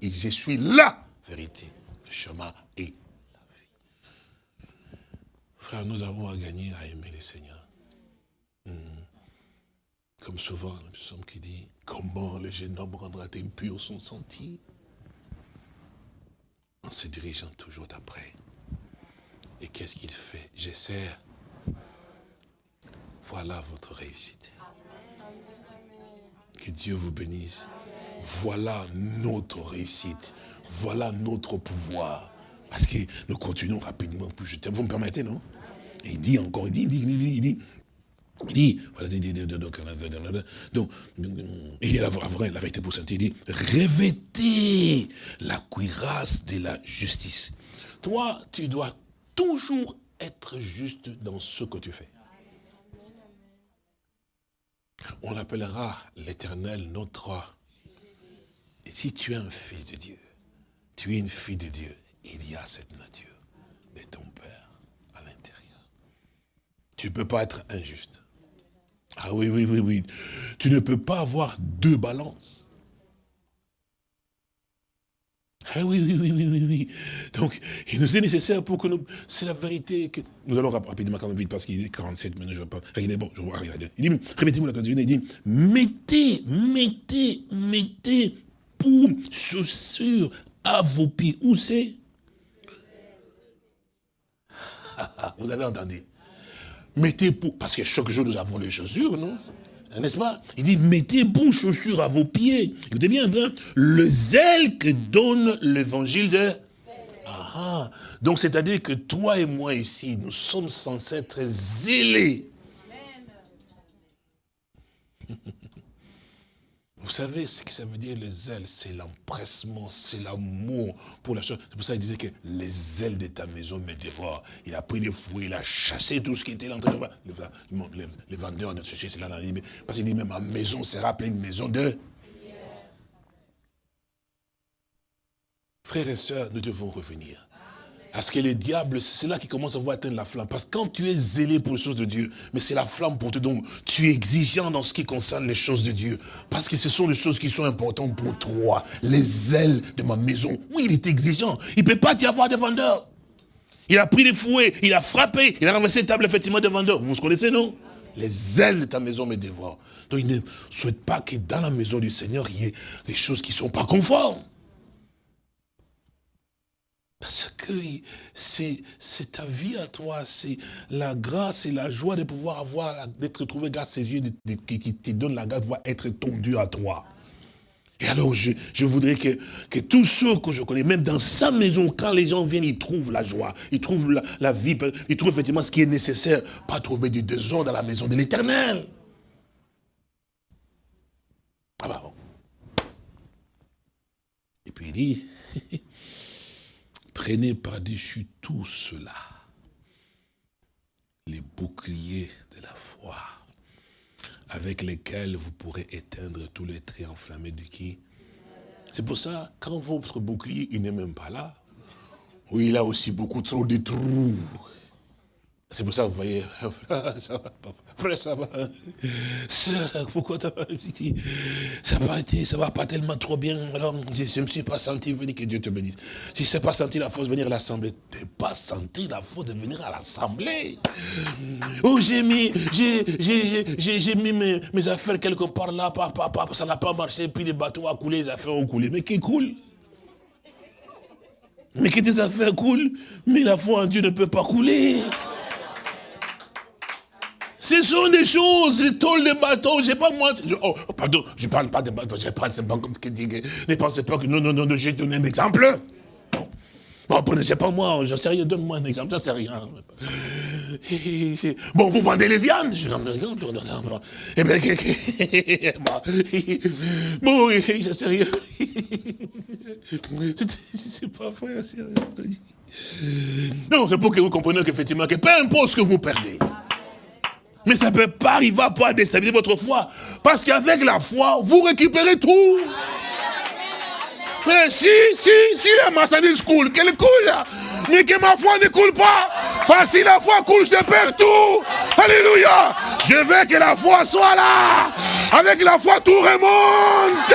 Et je suis la vérité, le chemin et Frère, nous avons à gagner à aimer le Seigneur. Hmm. Comme souvent, le psaume qui dit, comment le jeune homme rendra-t-il pur son sentier? En se dirigeant toujours d'après. Et qu'est-ce qu'il fait? J'essaie. Voilà votre réussite. Que Dieu vous bénisse. Voilà notre réussite. Voilà notre pouvoir. Parce que nous continuons rapidement. Vous me permettez, non? Il dit encore, il dit, il dit, il dit, il dit, il dit, voilà, il dit, donc, il dit la, la vérité pour ça, il dit, revêtez la cuirasse de la justice. Toi, tu dois toujours être juste dans ce que tu fais. On l'appellera l'éternel notre. Et si tu es un fils de Dieu, tu es une fille de Dieu, il y a cette nature de ton Père. Tu ne peux pas être injuste. Ah oui, oui, oui, oui. Tu ne peux pas avoir deux balances. Ah oui, oui, oui, oui, oui, oui. Donc, il nous est nécessaire pour que nous... C'est la vérité que... Nous allons rapidement quand même vite parce qu'il est 47 minutes, je pas. Regardez, bon, je vois, regardez. Il dit, répétez-vous la candidature, il dit, mettez, mettez, mettez pour chaussures à vos pieds. Où c'est? *laughs* Vous avez entendu mettez pour, parce que chaque jour nous avons les chaussures, non? N'est-ce pas? Il dit, mettez pour chaussures à vos pieds. Écoutez bien, hein? le zèle que donne l'évangile de... Ah, ah. Donc c'est-à-dire que toi et moi ici, nous sommes censés être zélés. Vous savez ce que ça veut dire les ailes C'est l'empressement, c'est l'amour pour la chose. C'est pour ça qu'il disait que les ailes de ta maison me dévorent. Il a pris des fouets, il a chassé tout ce qui était là. Les, les vendeurs de ce chez là, parce qu'il dit même ma maison sera pleine une maison de... Frères et sœurs, nous devons revenir. Parce que le diable, c'est là qu'il commence à voir atteindre la flamme. Parce que quand tu es zélé pour les choses de Dieu, mais c'est la flamme pour toi. Donc, tu es exigeant dans ce qui concerne les choses de Dieu. Parce que ce sont les choses qui sont importantes pour toi. Les ailes de ma maison. Oui, il est exigeant. Il ne peut pas y avoir de vendeurs. Il a pris des fouets, il a frappé, il a renversé une table effectivement de vendeurs. Vous vous connaissez, non? Les ailes de ta maison me dévorent. Donc, il ne souhaite pas que dans la maison du Seigneur, il y ait des choses qui ne sont pas conformes. Parce que c'est ta vie à toi, c'est la grâce et la joie de pouvoir avoir, d'être trouvé grâce à ses yeux, qui, te donne la grâce de pouvoir être ton Dieu à toi. Et alors, je, voudrais que, que, tous ceux que je connais, même dans sa maison, quand les gens viennent, ils trouvent la joie, ils trouvent la, vie, ils trouvent effectivement ce qui est nécessaire, pas trouver du désordre dans la maison de l'éternel. Ah bah bon. Et puis il dit, *laughs* Prenez par-dessus tout cela les boucliers de la foi, avec lesquels vous pourrez éteindre tous les traits enflammés de qui C'est pour ça, quand votre bouclier, il n'est même pas là, Oui, il a aussi beaucoup trop de trous. C'est pour ça que vous voyez, *laughs* ça va, frère, ça va. Sœur, pourquoi t'as pas Ça va été, ça va pas tellement trop bien. Alors, je ne me suis pas senti venir, que Dieu te bénisse. Je ne sais pas senti la force de venir à l'assemblée. Tu n'as pas senti la force de venir à l'assemblée? Oh, j'ai mis, j'ai mis mes, affaires quelque part là, ça n'a pas marché, puis les bateaux ont coulé, les affaires ont coulé. Mais qui coule? Mais que tes affaires coulent, mais la foi en Dieu ne peut pas couler. Ce sont des choses, des tôles de bateau, je sais pas moi. oh, pardon, je parle pas de bateau, je parle, c'est pas comme ce que dit. Ne pensez pas que non, non, non, j'ai donné un exemple. Bon, sais pas moi, je sais rien, donne-moi un exemple, je sais rien. *laughs* Bon, vous vendez les viandes, je donne un exemple. Eh bien, *laughs* *laughs* bon, je sais rien. C'est pas vrai, c'est rien. Non, c'est pour que vous compreniez qu'effectivement, que peu importe ce que vous perdez, mais ça ne peut pas arriver à pouvoir déstabiliser votre foi. Parce qu'avec la foi, vous récupérez tout. Mais si, si, si la marchandise coule, qu'elle coule, mais que ma foi ne coule pas. Parce que si la foi coule, je perds tout. Alléluia. Je veux que la foi soit là. Avec la foi, tout remonte.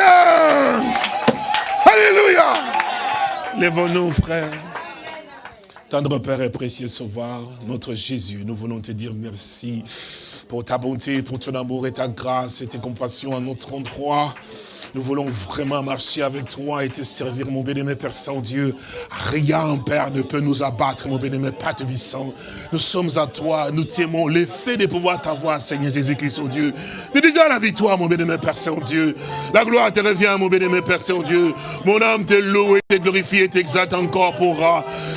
Alléluia. Lèvons-nous, frères. Tendre Père et précieux Sauveur, notre Jésus, nous voulons te dire merci pour ta bonté, pour ton amour et ta grâce et tes compassions à notre endroit. Nous voulons vraiment marcher avec toi et te servir, mon béni, Père Saint-Dieu. Rien, Père, ne peut nous abattre, mon béni, Père Tubissant. Nous sommes à toi, nous t'aimons. L'effet de pouvoir t'avoir, Seigneur Jésus-Christ, oh Dieu. C'est déjà la victoire, mon béni, Père Saint-Dieu. La gloire te revient, mon béni, Père Saint-Dieu. Mon âme te loue et te glorifie et t'exalte encore pour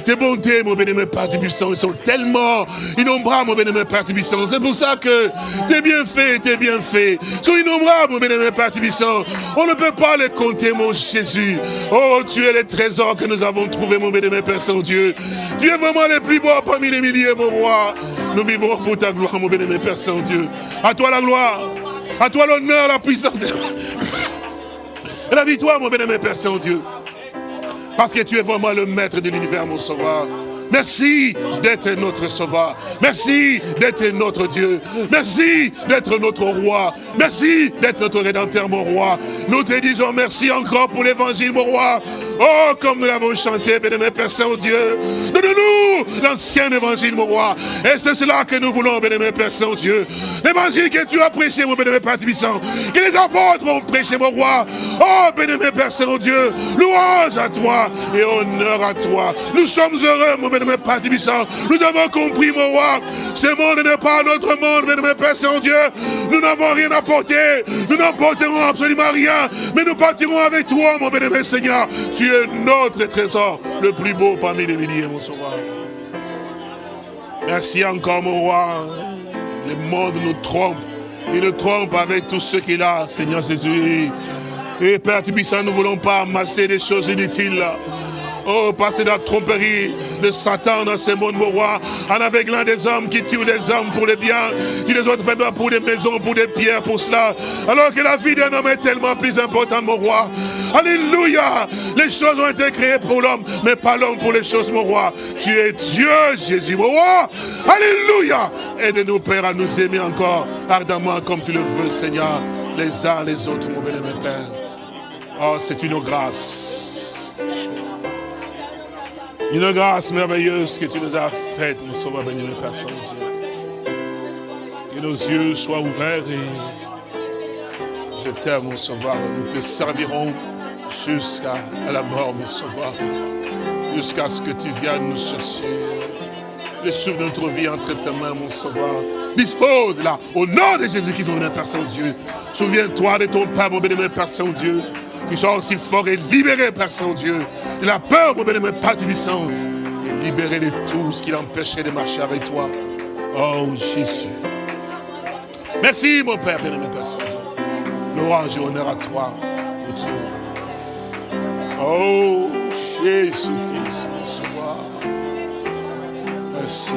tes bontés, mon béni, Père Tubissant. Ils sont tellement innombrables, mon béni, Père Tubissant. C'est pour ça que t'es bien fait, t'es bien fait. Ils sont innombrables, mon béni, Père Tubissant ne peut pas les compter, mon Jésus. Oh, tu es le trésor que nous avons trouvé, mon béni, Père Saint-Dieu. Tu es vraiment le plus beau parmi les milliers, mon roi. Nous vivons pour ta gloire, mon béni, Père Saint-Dieu. À toi la gloire, à toi l'honneur, la puissance. *laughs* Et la victoire, mon béni, Père Saint-Dieu. Parce que tu es vraiment le maître de l'univers, mon sauveur. Merci d'être notre sauveur. Merci d'être notre Dieu. Merci d'être notre roi. Merci d'être notre rédempteur, mon roi. Nous te disons merci encore pour l'évangile, mon roi. Oh, comme nous l'avons chanté, bénémoine Père Saint-Dieu. Donne-nous l'ancien évangile, mon roi. Et c'est cela que nous voulons, bénémoine Père Saint-Dieu. L'évangile que tu as prêché, mon bénémoine Père Tibissant. Que les apôtres ont prêché, mon roi. Oh, bénémoine Père Saint-Dieu. Louange à toi et honneur à toi. Nous sommes heureux, mon Nous avons compris, mon roi. Ce monde n'est pas notre monde, bénémoine Père Saint-Dieu. Nous n'avons rien apporté. Nous n'emporterons absolument rien. Mais nous partirons avec toi, mon bénémoine Seigneur. Tu tu es notre trésor, le plus beau parmi les milliers, mon sauveur. Merci encore, mon roi. Le monde nous trompe. Il nous trompe avec tout ce qu'il a, Seigneur Jésus. Et Père Tibissant, nous ne voulons pas amasser des choses inutiles. Oh, passer dans la tromperie de Satan dans ce monde, mon roi, en aveuglant des hommes qui tuent les hommes pour les biens, qui les autres fait pour des maisons, pour des pierres, pour cela. Alors que la vie d'un homme est tellement plus importante, mon roi. Alléluia. Les choses ont été créées pour l'homme, mais pas l'homme pour les choses, mon roi. Tu es Dieu, Jésus, mon roi. Alléluia. Aide-nous, Père, à nous aimer encore ardemment comme tu le veux, Seigneur, les uns les autres, mon béni, Père. Oh, c'est une grâce. Une grâce merveilleuse que tu nous as faite, mon sauveur béni, Père Saint-Dieu. Que nos yeux soient ouverts et je t'aime, mon sauveur. Nous te servirons jusqu'à la mort, mon sauveur. Jusqu'à ce que tu viennes nous chercher. Le souffle de notre vie entre tes mains, mon sauveur. Dispose-la au nom de Jésus-Christ, mon Père Saint-Dieu. Souviens-toi de ton Père, mon béni, Père Saint-Dieu qui soit aussi fort et libéré, Père Saint-Dieu, de la peur, mon bénémoine, Père du sang, et libéré de tout ce qui l'empêchait de marcher avec toi. Oh Jésus. Merci, mon Père, bénémoine, Père Saint-Dieu. Louange et honneur à toi pour tout. Oh Jésus-Christ, Merci.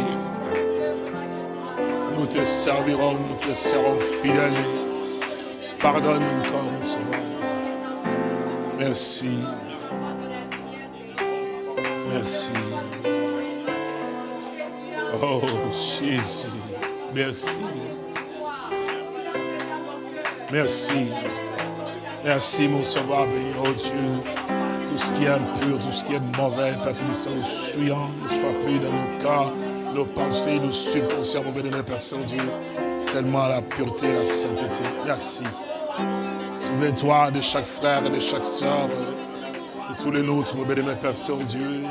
Nous te servirons, nous te serons fidèles. Pardonne encore, mon. Merci. Merci. Oh, Jésus. Merci. Merci. Merci, mon sauveur, oh Dieu. Tout ce qui est impur, tout ce qui est mauvais, Père Tébissant, suyant, ne soit plus dans nos cœurs, nos pensées, nos subconscients, mon bénémoine Père Saint-Dieu. Seulement la pureté, la sainteté. Merci. Souviens-toi de chaque frère et de chaque sœur, de tous les nôtres, mon bénémoine Père Saint-Dieu,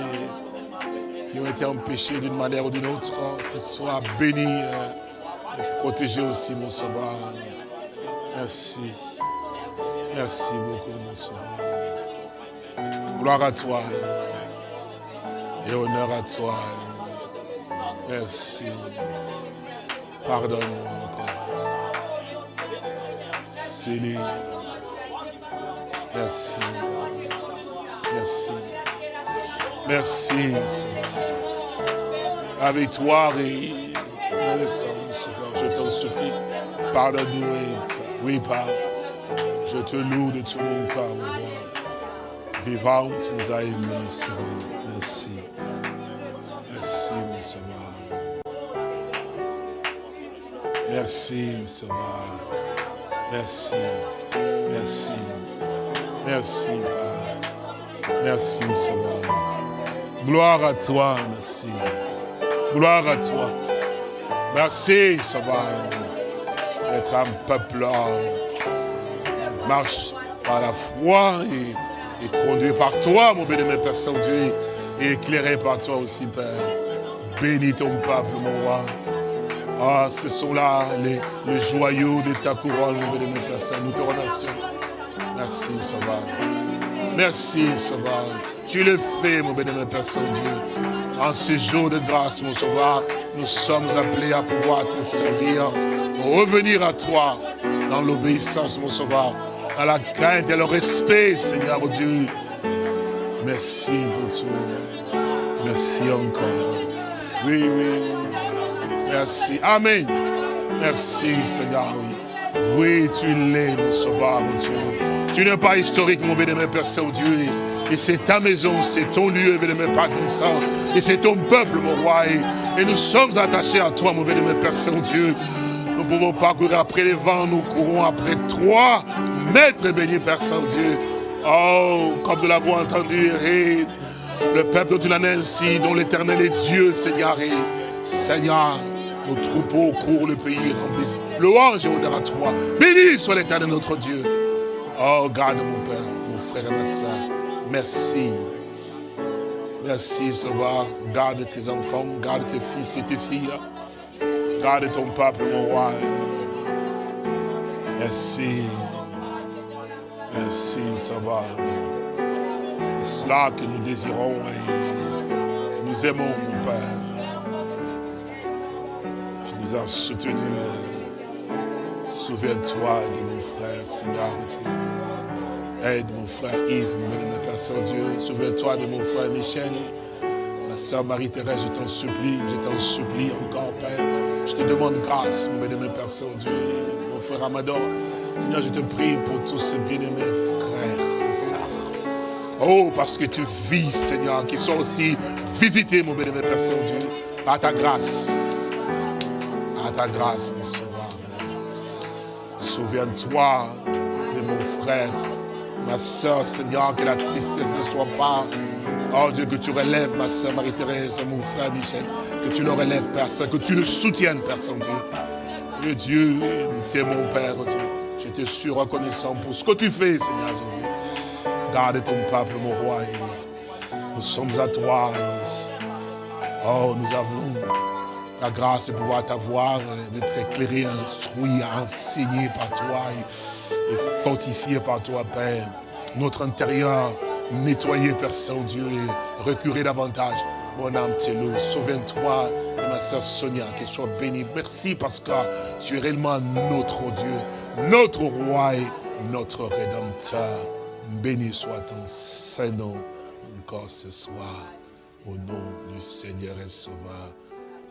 qui ont été empêchés d'une manière ou d'une autre, qu'ils soient bénis euh, et protégés aussi, mon sauveur. Merci. Merci beaucoup, mon Sauveur. Gloire à toi. Et honneur à toi. Merci. Pardonne-moi encore. Seigneur. Merci. Merci. Merci, Seigneur. Avec toi et le sang, Seigneur, je t'en supplie. Pardonne-nous oui, Père, je te loue de tout mon cœur, mon roi. Vivant, tu nous as aimés, Seigneur. Merci. Merci, mon Sauveur. Merci, Sauveur. Merci. Merci. Merci, Père. Merci, Sauveur. Gloire à toi, merci. Gloire à toi. Merci, Sauveur être un peuple marche par la foi et, conduit par toi, mon béni, Père Saint-Dieu, et éclairé par toi aussi, Père. Bénis ton peuple, mon roi. Ah, ce sont là les, joyaux de ta couronne, mon béni, Père Saint. Nous te remercions. Merci, Sauveur. Merci, Sauveur. Tu le fais, mon béni, Père Saint-Dieu. En ce jour de grâce, mon Sauveur, nous sommes appelés à pouvoir te servir revenir à toi dans l'obéissance, mon sauveur, à la crainte et le respect, Seigneur Dieu. Merci pour tout. Merci encore. Oui, oui. Merci. Amen. Merci, Seigneur. Oui, tu l'es, mon sauveur, mon Dieu. Tu n'es pas historique, mon bénémoine Père Saint-Dieu. Et c'est ta maison, c'est ton lieu, bénémoine Père Saint. Et c'est ton peuple, mon roi. Et, nous sommes attachés à toi, mon bénémoine Père Saint-Dieu. Nous pouvons pas courir après les vents, nous courons après toi, Maître béni Père Saint-Dieu. Oh, comme de l'avoir entendu, le peuple de l'année ainsi, dont l'éternel est Dieu, Seigneur. Et Seigneur, nos troupeaux courent le pays rempli. Louange et honneur à toi. Béni soit l'éternel notre Dieu. Oh, garde mon Père, mon frère et ma soeur. Merci. Merci, Sauveur. Garde tes enfants, garde tes fils et tes filles. Garde ton peuple, mon roi. Merci. Merci, va. C'est cela que nous désirons et nous aimons, mon Père. Tu nous as soutenus. Souviens-toi de mon frère, Seigneur. Aide mon frère Yves, mon Père Saint-Dieu. Souviens-toi de mon frère Michel. Ma soeur Marie-Thérèse, je t'en supplie, je t'en supplie encore, Père. Je te demande grâce, mon bien-aimé Père Saint-Dieu, mon frère Amador. Seigneur, je te prie pour tous ces bien-aimés frères et sœurs. Oh, parce que tu vis, Seigneur, qui sont aussi visités, mon bien-aimé Père Saint-Dieu, à ta grâce. À ta grâce, mon Sauveur. Souviens-toi de mon frère, ma soeur, Seigneur, que la tristesse ne soit pas Oh Dieu, que tu relèves ma soeur Marie-Thérèse, mon frère Michel, que tu le relèves, Père Saint, que tu le soutiennes, Père Saint-Dieu. Dieu, tu es mon Père, Dieu. Je te suis reconnaissant pour ce que tu fais, Seigneur Jésus. Garde ton peuple, mon roi. Nous sommes à toi. Oh, nous avons la grâce de pouvoir t'avoir, d'être éclairé, instruit, enseigné par toi et fortifié par toi, Père. Notre intérieur, nettoyer, Père Saint-Dieu, et recurer davantage. Mon âme t'est Souviens-toi de ma soeur Sonia, qu'elle soit bénie. Merci parce que tu es réellement notre Dieu, notre roi et notre rédempteur. Béni soit ton Saint-Nom encore ce soir. Au nom du Seigneur et Sauveur,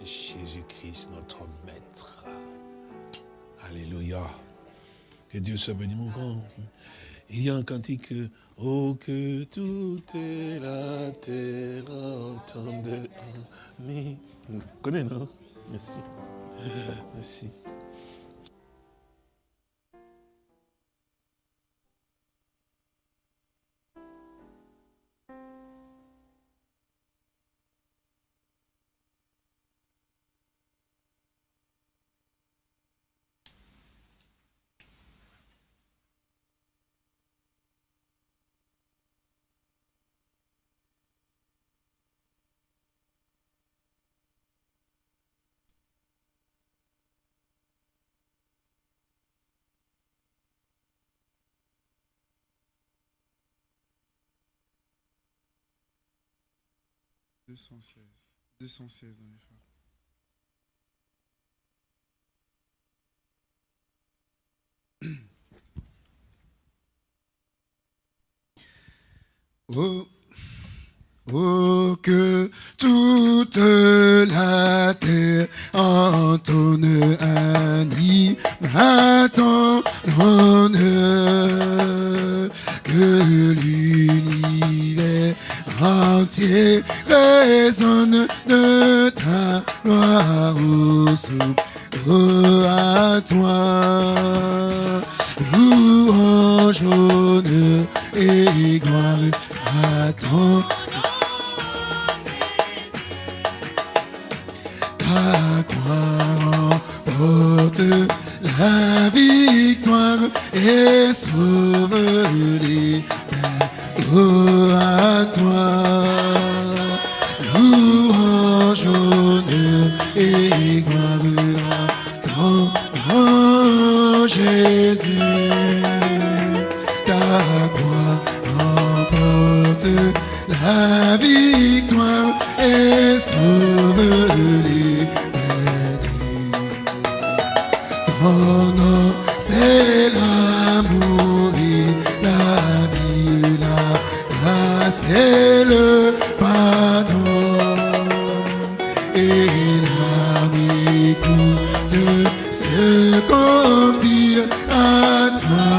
Jésus-Christ, notre Maître. Alléluia. Que Dieu soit béni, mon grand. Il y a un cantique, oh que toute la terre entende. Vous connaissez, non? Merci. Merci. 216. 216 dans les femmes. et l'âme écoute se confie à toi.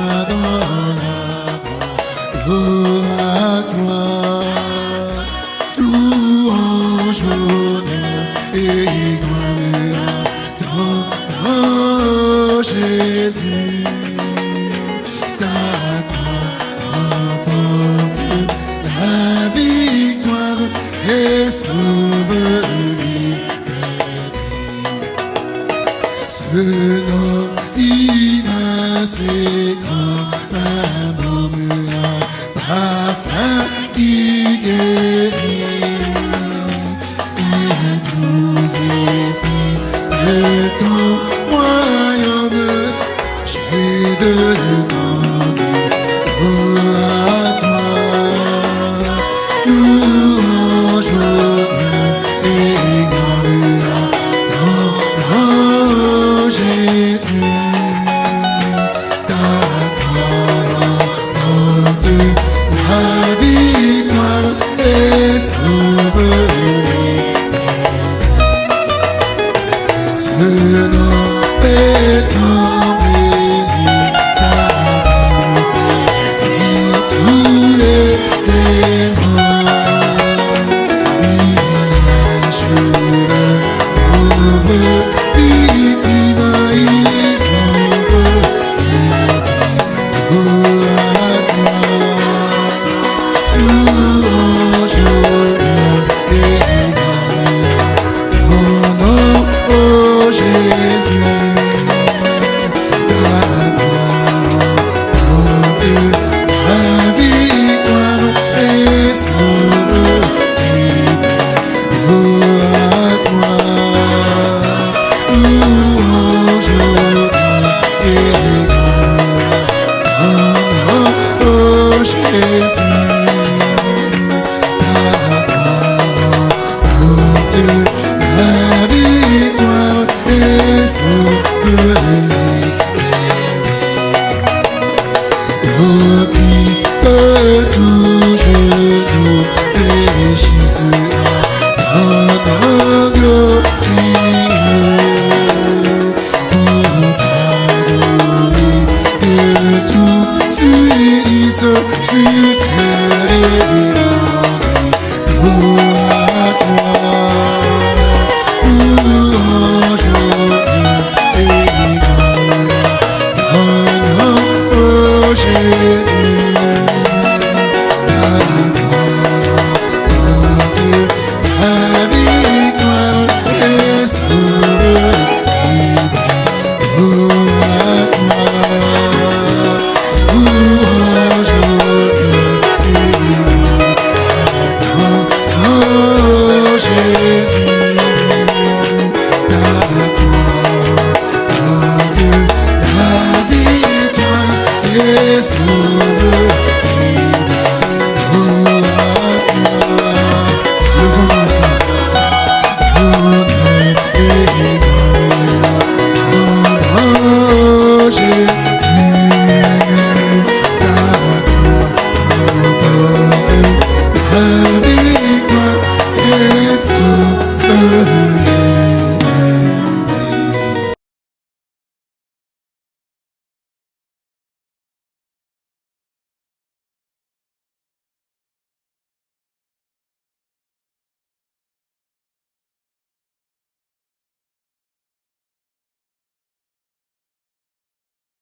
anjo.